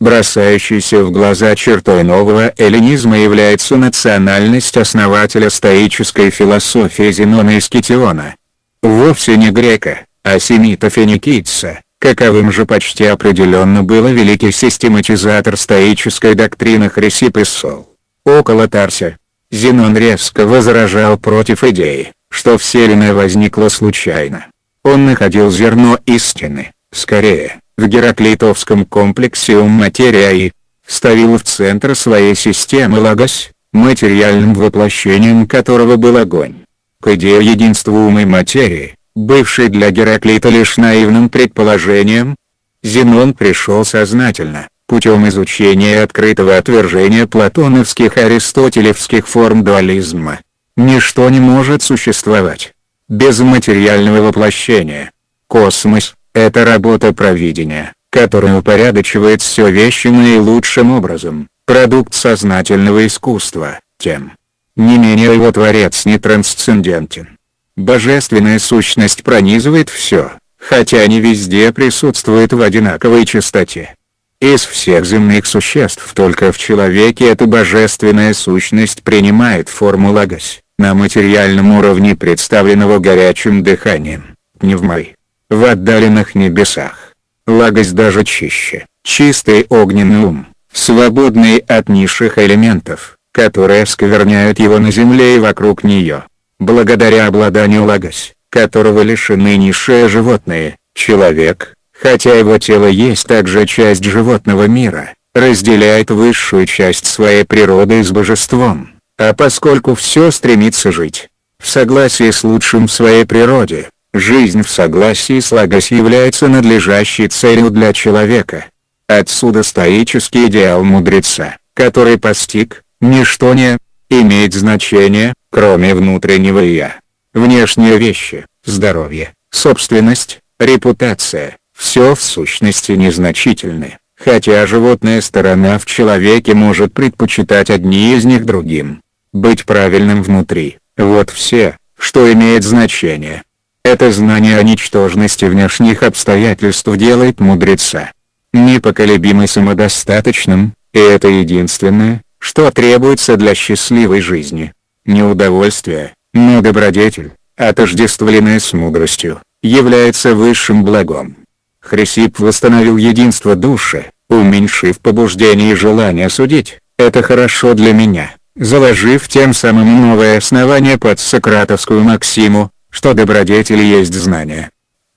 Бросающейся в глаза чертой нового эллинизма является национальность основателя стоической философии Зенона из Китиона. Вовсе не грека, а семита-финикийца, каковым же почти определенно был великий систематизатор стоической доктрины Хрисип и Сол. Около Тарся, Зенон резко возражал против идеи, что Вселенная возникла случайно. Он находил зерно истины, скорее, в Гераклитовском комплексе ум материя и ставил в центр своей системы Лагос, материальным воплощением которого был огонь. К идее единства ума и материи, бывшей для Гераклита лишь наивным предположением, Зенон пришел сознательно, путем изучения открытого отвержения платоновских аристотелевских форм дуализма. Ничто не может существовать без материального воплощения. Космос, это работа провидения, которая упорядочивает все вещи наилучшим образом, продукт сознательного искусства, тем не менее его творец не трансцендентен. Божественная сущность пронизывает все, хотя не везде присутствует в одинаковой частоте. Из всех земных существ только в человеке эта божественная сущность принимает форму лагос, на материальном уровне представленного горячим дыханием, пневмой в отдаленных небесах. Лагость даже чище, чистый огненный ум, свободный от низших элементов, которые скверняют его на земле и вокруг нее. Благодаря обладанию лагось, которого лишены низшие животные, человек, хотя его тело есть также часть животного мира, разделяет высшую часть своей природы с божеством, а поскольку все стремится жить в согласии с лучшим в своей природе, Жизнь в согласии с Лагос является надлежащей целью для человека. Отсюда стоический идеал мудреца, который постиг, ничто не имеет значения, кроме внутреннего «я». Внешние вещи, здоровье, собственность, репутация, все в сущности незначительны, хотя животная сторона в человеке может предпочитать одни из них другим. Быть правильным внутри – вот все, что имеет значение. Это знание о ничтожности внешних обстоятельств делает мудреца непоколебимо самодостаточным, и это единственное, что требуется для счастливой жизни. Не удовольствие, но добродетель, отождествленная с мудростью, является высшим благом. Хрисип восстановил единство души, уменьшив побуждение и желание судить, это хорошо для меня, заложив тем самым новое основание под сократовскую максиму, что добродетель есть знание.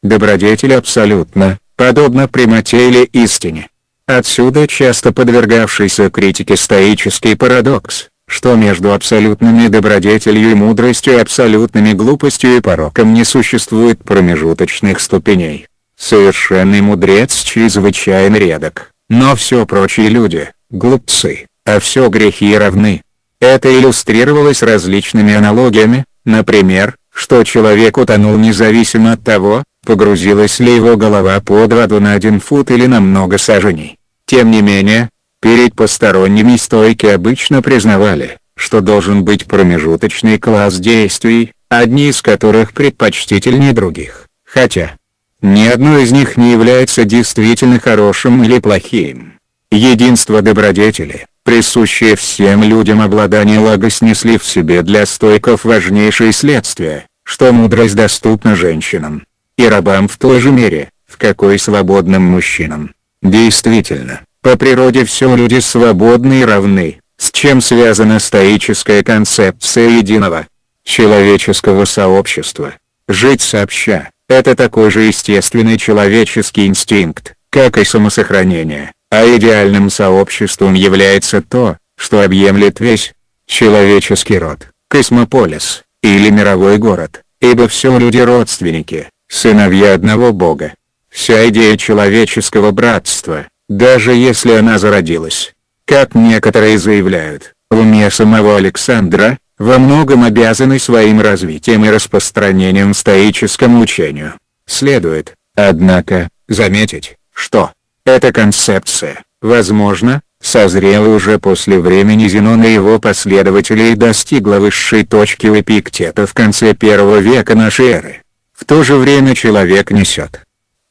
Добродетель абсолютно, подобно прямоте или истине. Отсюда часто подвергавшийся критике стоический парадокс, что между абсолютными добродетелью и мудростью абсолютными глупостью и пороком не существует промежуточных ступеней. Совершенный мудрец чрезвычайно редок, но все прочие люди – глупцы, а все грехи равны. Это иллюстрировалось различными аналогиями, например, что человек утонул независимо от того, погрузилась ли его голова под воду на один фут или на много саженей. Тем не менее, перед посторонними стойки обычно признавали, что должен быть промежуточный класс действий, одни из которых предпочтительнее других, хотя Ни одно из них не является действительно хорошим или плохим. Единство добродетели, присущее всем людям обладание лагос несли в себе для стойков важнейшие следствия, что мудрость доступна женщинам. И рабам в той же мере, в какой свободным мужчинам. Действительно, по природе все люди свободны и равны, с чем связана стоическая концепция единого человеческого сообщества. Жить сообща – это такой же естественный человеческий инстинкт, как и самосохранение, а идеальным сообществом является то, что объемлет весь человеческий род, космополис, или мировой город, ибо все люди родственники, сыновья одного Бога. Вся идея человеческого братства, даже если она зародилась, как некоторые заявляют, в уме самого Александра, во многом обязаны своим развитием и распространением стоическому учению. Следует, однако, заметить, что эта концепция, возможно, созрела уже после времени Зенона и его последователей и достигла высшей точки у Эпиктета в конце первого века нашей эры. В то же время человек несет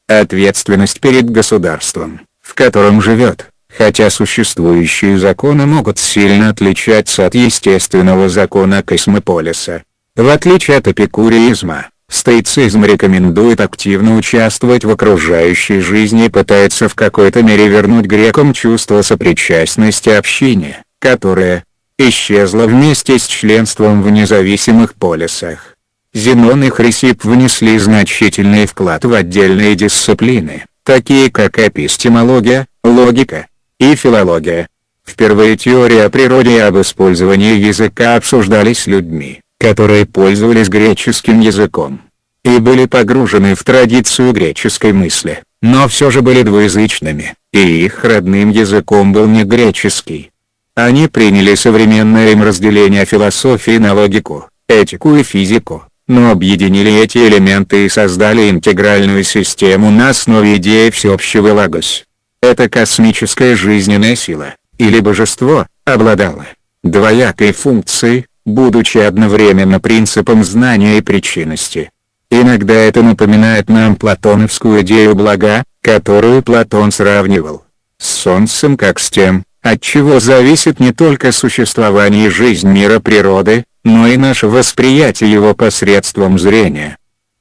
ответственность перед государством, в котором живет, хотя существующие законы могут сильно отличаться от естественного закона космополиса. В отличие от эпикуризма, стоицизм рекомендует активно участвовать в окружающей жизни и пытается в какой-то мере вернуть грекам чувство сопричастности общине, которое исчезло вместе с членством в независимых полисах. Зенон и Хрисип внесли значительный вклад в отдельные дисциплины, такие как эпистемология, логика и филология. Впервые теория о природе и об использовании языка обсуждались людьми, которые пользовались греческим языком и были погружены в традицию греческой мысли, но все же были двуязычными, и их родным языком был не греческий. Они приняли современное им разделение философии на логику, этику и физику, но объединили эти элементы и создали интегральную систему на основе идеи всеобщего лагос. Эта космическая жизненная сила, или божество, обладала двоякой функцией, будучи одновременно принципом знания и причинности. Иногда это напоминает нам платоновскую идею блага, которую Платон сравнивал с Солнцем как с тем, от чего зависит не только существование и жизнь мира природы, но и наше восприятие его посредством зрения.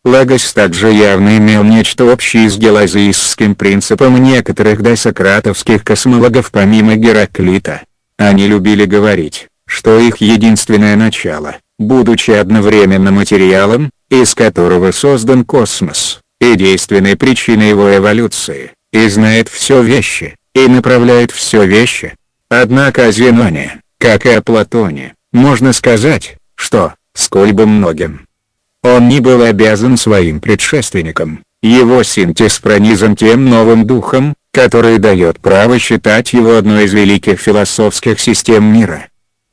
Лагос также явно имел нечто общее с гелазийским принципом некоторых досократовских космологов помимо Гераклита. Они любили говорить, что их единственное начало, будучи одновременно материалом, из которого создан космос, и действенной причиной его эволюции, и знает все вещи, и направляет все вещи. Однако о Зеноне, как и о Платоне, можно сказать, что, сколь бы многим, он не был обязан своим предшественникам, его синтез пронизан тем новым духом, который дает право считать его одной из великих философских систем мира.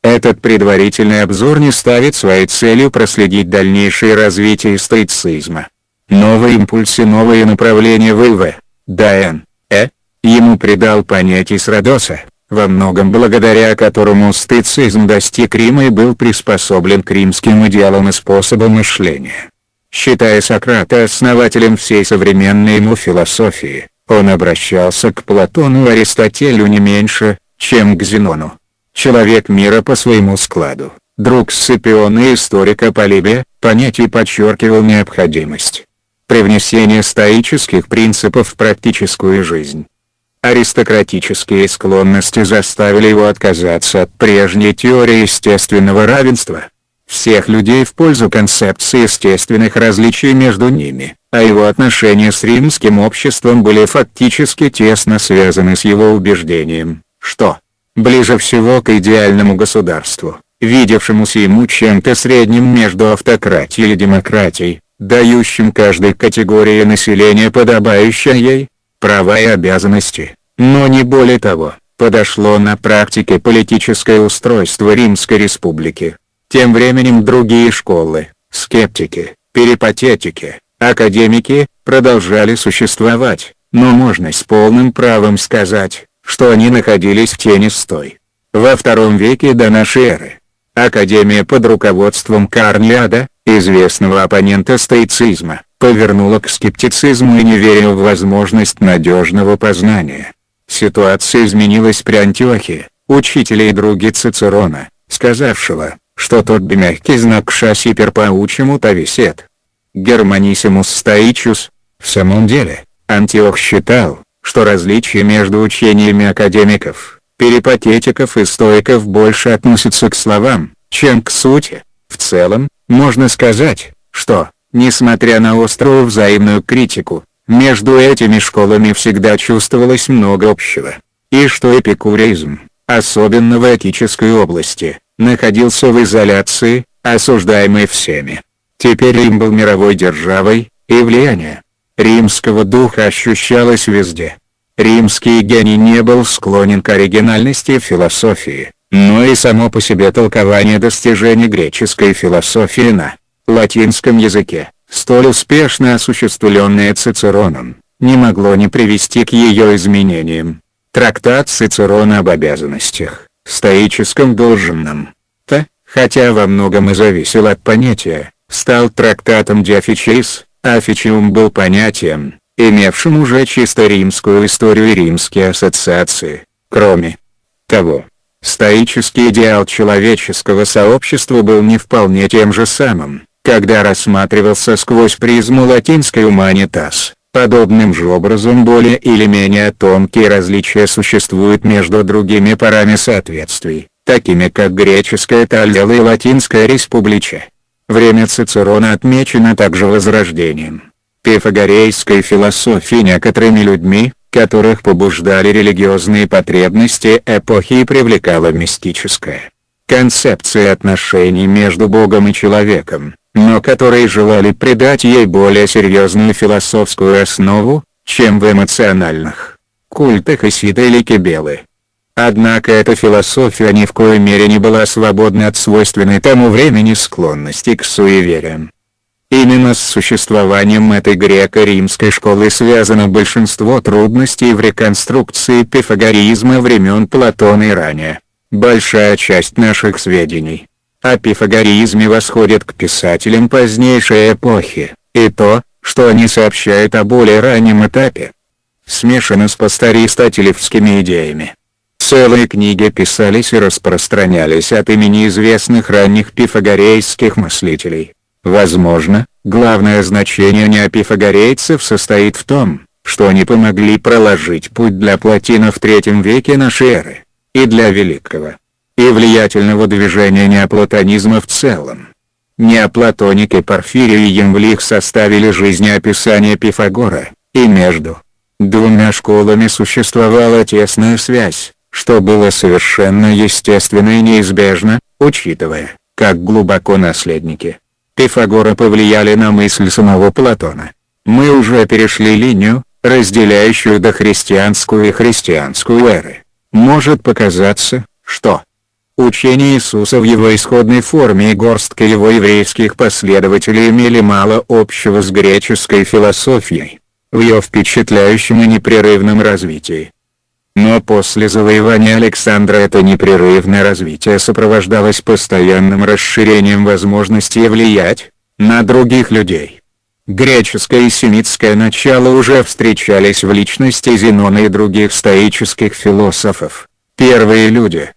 Этот предварительный обзор не ставит своей целью проследить дальнейшее развитие стоицизма. Новые импульсы новые направления в ИВ, Д.Н. Э. Ему придал понятие Срадоса, во многом благодаря которому стоицизм достиг Рима и был приспособлен к римским идеалам и способам мышления. Считая Сократа основателем всей современной ему философии, он обращался к Платону и Аристотелю не меньше, чем к Зенону. Человек мира по своему складу, друг Сципиона и историка Полибия, понятие подчеркивал необходимость привнесения стоических принципов в практическую жизнь. Аристократические склонности заставили его отказаться от прежней теории естественного равенства всех людей в пользу концепции естественных различий между ними, а его отношения с римским обществом были фактически тесно связаны с его убеждением, что ближе всего к идеальному государству, видевшемуся ему чем-то средним между автократией и демократией, дающим каждой категории населения подобающее ей, права и обязанности, но не более того, подошло на практике политическое устройство Римской Республики. Тем временем другие школы, скептики, перипатетики, академики, продолжали существовать, но можно с полным правом сказать, что они находились в тени стой. Во втором веке до нашей эры, Академия под руководством Карнлиада, известного оппонента стоицизма, повернуло к скептицизму и неверию в возможность надежного познания. Ситуация изменилась при Антиохе, учителе и друге Цицерона, сказавшего, что тот мягкий знак шасипер паучьему тависет. Германисимус стоичус. В самом деле, Антиох считал, что различия между учениями академиков, перипатетиков и стоиков больше относятся к словам, чем к сути. В целом, можно сказать, что, несмотря на острую взаимную критику, между этими школами всегда чувствовалось много общего. И что эпикуризм, особенно в этической области, находился в изоляции, осуждаемый всеми. Теперь Рим был мировой державой, и влияние римского духа ощущалось везде. Римский гений не был склонен к оригинальности философии, но и само по себе толкование достижений греческой философии на латинском языке, столь успешно осуществленное Цицероном, не могло не привести к ее изменениям. Трактат Цицерона об обязанностях, стоическом долженном, то, хотя во многом и зависел от понятия, стал трактатом Диофичис, а Фичиум был понятием, имевшим уже чисто римскую историю и римские ассоциации. Кроме того, стоический идеал человеческого сообщества был не вполне тем же самым, когда рассматривался сквозь призму латинской «humanitas». Подобным же образом более или менее тонкие различия существуют между другими парами соответствий, такими как греческая Таллела и латинская республича. Время Цицерона отмечено также возрождением пифагорейской философии некоторыми людьми, которых побуждали религиозные потребности эпохи и привлекала мистическая концепция отношений между Богом и человеком, но которые желали придать ей более серьезную философскую основу, чем в эмоциональных культах Исида или Кибелы. Однако эта философия ни в коей мере не была свободна от свойственной тому времени склонности к суевериям. Именно с существованием этой греко-римской школы связано большинство трудностей в реконструкции пифагоризма времен Платона и ранее. Большая часть наших сведений о пифагоризме восходит к писателям позднейшей эпохи, и то, что они сообщают о более раннем этапе, смешано с постаристотелевскими идеями. Целые книги писались и распространялись от имени известных ранних пифагорейских мыслителей. Возможно, главное значение неопифагорейцев состоит в том, что они помогли проложить путь для Платина в III веке нашей эры, и для великого и влиятельного движения неоплатонизма в целом. Неоплатоники Порфирий и Емвлих составили жизнеописание Пифагора, и между двумя школами существовала тесная связь, что было совершенно естественно и неизбежно, учитывая, как глубоко наследники Пифагора повлияли на мысль самого Платона. Мы уже перешли линию, разделяющую дохристианскую и христианскую эры. Может показаться, что учение Иисуса в его исходной форме и горстка его еврейских последователей имели мало общего с греческой философией, в ее впечатляющем и непрерывном развитии. Но после завоевания Александра это непрерывное развитие сопровождалось постоянным расширением возможностей влиять на других людей. Греческое и семитское начало уже встречались в личности Зенона и других стоических философов. Первые люди,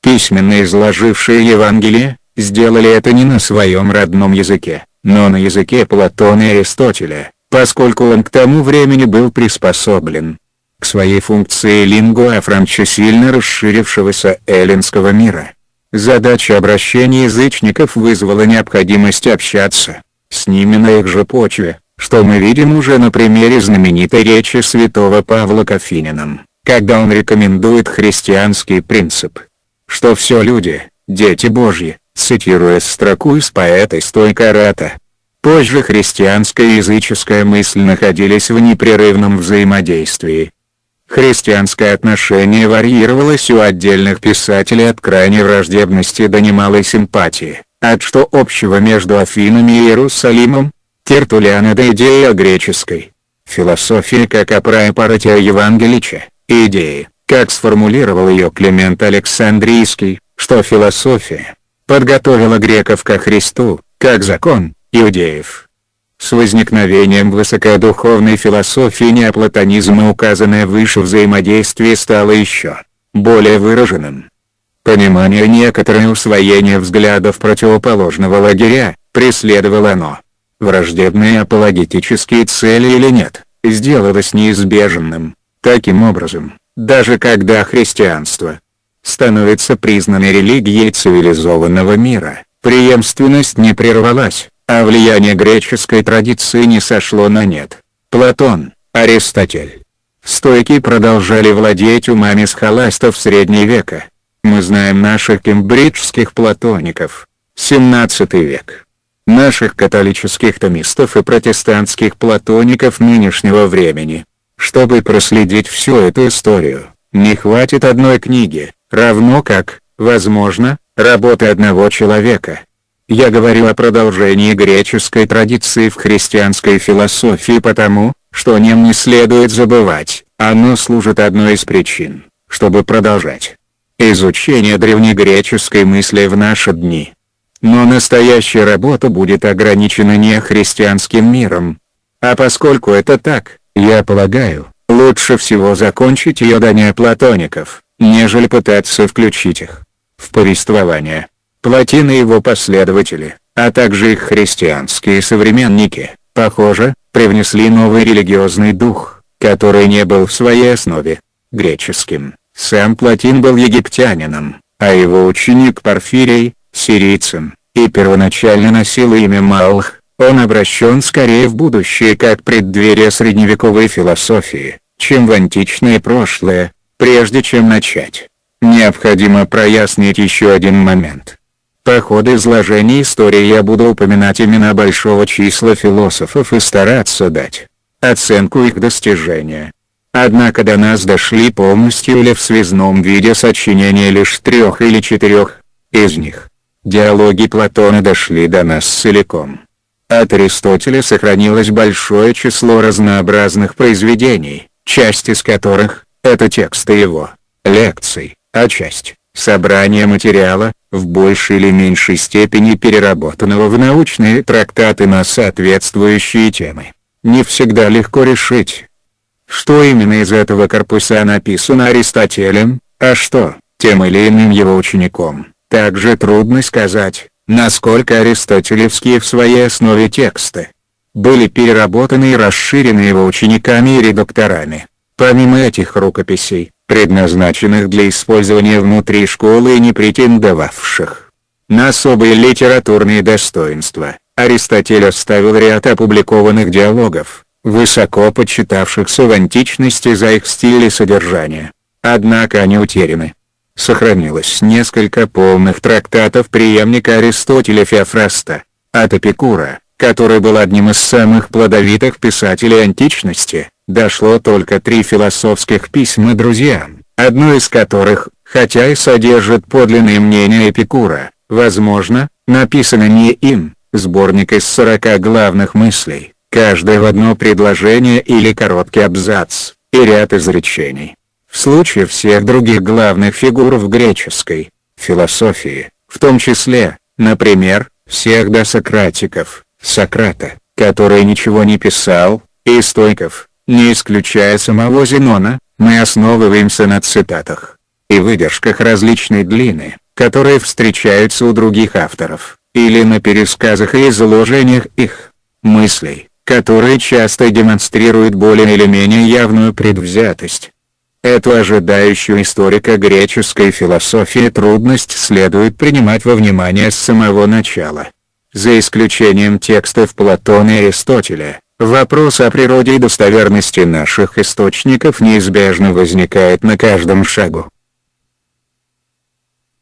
письменно изложившие Евангелие, сделали это не на своем родном языке, но на языке Платона и Аристотеля, поскольку он к тому времени был приспособлен к своей функции лингуа франча сильно расширившегося эллинского мира. Задача обращения язычников вызвала необходимость общаться с ними на их же почве, что мы видим уже на примере знаменитой речи святого Павла к когда он рекомендует христианский принцип, что все люди, дети Божьи, цитируя строку из поэта Стойкарата. Позже христианская и языческая мысль находились в непрерывном взаимодействии, Христианское отношение варьировалось у отдельных писателей от крайней враждебности до немалой симпатии, от что общего между Афинами и Иерусалимом, Тертулиана до идеи о греческой. Философии как о праепаратия Евангелича, идеи, как сформулировал ее Климент Александрийский, что философия подготовила греков ко Христу, как закон, иудеев. С возникновением высокодуховной философии неоплатонизма указанное выше взаимодействие стало еще более выраженным. Понимание некоторое усвоение взглядов противоположного лагеря, преследовало оно. Враждебные апологетические цели или нет, сделалось неизбежным. Таким образом, даже когда христианство становится признанной религией цивилизованного мира, преемственность не прервалась, а влияние греческой традиции не сошло на нет. Платон, Аристотель. Стойки продолжали владеть умами схоластов среднего века. Мы знаем наших кембриджских платоников. 17 век. Наших католических томистов и протестантских платоников нынешнего времени. Чтобы проследить всю эту историю, не хватит одной книги, равно как, возможно, работы одного человека. Я говорю о продолжении греческой традиции в христианской философии потому, что о нем не следует забывать, оно служит одной из причин, чтобы продолжать изучение древнегреческой мысли в наши дни. Но настоящая работа будет ограничена не христианским миром. А поскольку это так, я полагаю, лучше всего закончить ее до неоплатоников, нежели пытаться включить их в повествование. Платин и его последователи, а также их христианские современники, похоже, привнесли новый религиозный дух, который не был в своей основе греческим. Сам Платин был египтянином, а его ученик Порфирий – сирийцем, и первоначально носил имя Малх, он обращен скорее в будущее как преддверие средневековой философии, чем в античное прошлое, прежде чем начать. Необходимо прояснить еще один момент. По ходу изложения истории я буду упоминать имена большого числа философов и стараться дать оценку их достижения. Однако до нас дошли полностью или в связном виде сочинения лишь трех или четырех из них. Диалоги Платона дошли до нас целиком. От Аристотеля сохранилось большое число разнообразных произведений, часть из которых – это тексты его лекций, а часть – собрание материала, в большей или меньшей степени переработанного в научные трактаты на соответствующие темы. Не всегда легко решить, что именно из этого корпуса написано Аристотелем, а что, тем или иным его учеником. Также трудно сказать, насколько аристотелевские в своей основе тексты были переработаны и расширены его учениками и редакторами. Помимо этих рукописей, предназначенных для использования внутри школы и не претендовавших на особые литературные достоинства, Аристотель оставил ряд опубликованных диалогов, высоко почитавшихся в античности за их стиль и содержание. Однако они утеряны. Сохранилось несколько полных трактатов преемника Аристотеля Феофраста, от Эпикура, который был одним из самых плодовитых писателей античности, дошло только три философских письма друзьям, одно из которых, хотя и содержит подлинные мнения Эпикура, возможно, написано не им, сборник из 40 главных мыслей, каждое в одно предложение или короткий абзац, и ряд изречений. В случае всех других главных фигур в греческой философии, в том числе, например, всех досократиков, Сократа, который ничего не писал, и стойков, не исключая самого Зенона, мы основываемся на цитатах и выдержках различной длины, которые встречаются у других авторов, или на пересказах и изложениях их мыслей, которые часто демонстрируют более или менее явную предвзятость. Эту ожидающую историка греческой философии трудность следует принимать во внимание с самого начала. За исключением текстов Платона и Аристотеля, Вопрос о природе и достоверности наших источников неизбежно возникает на каждом шагу.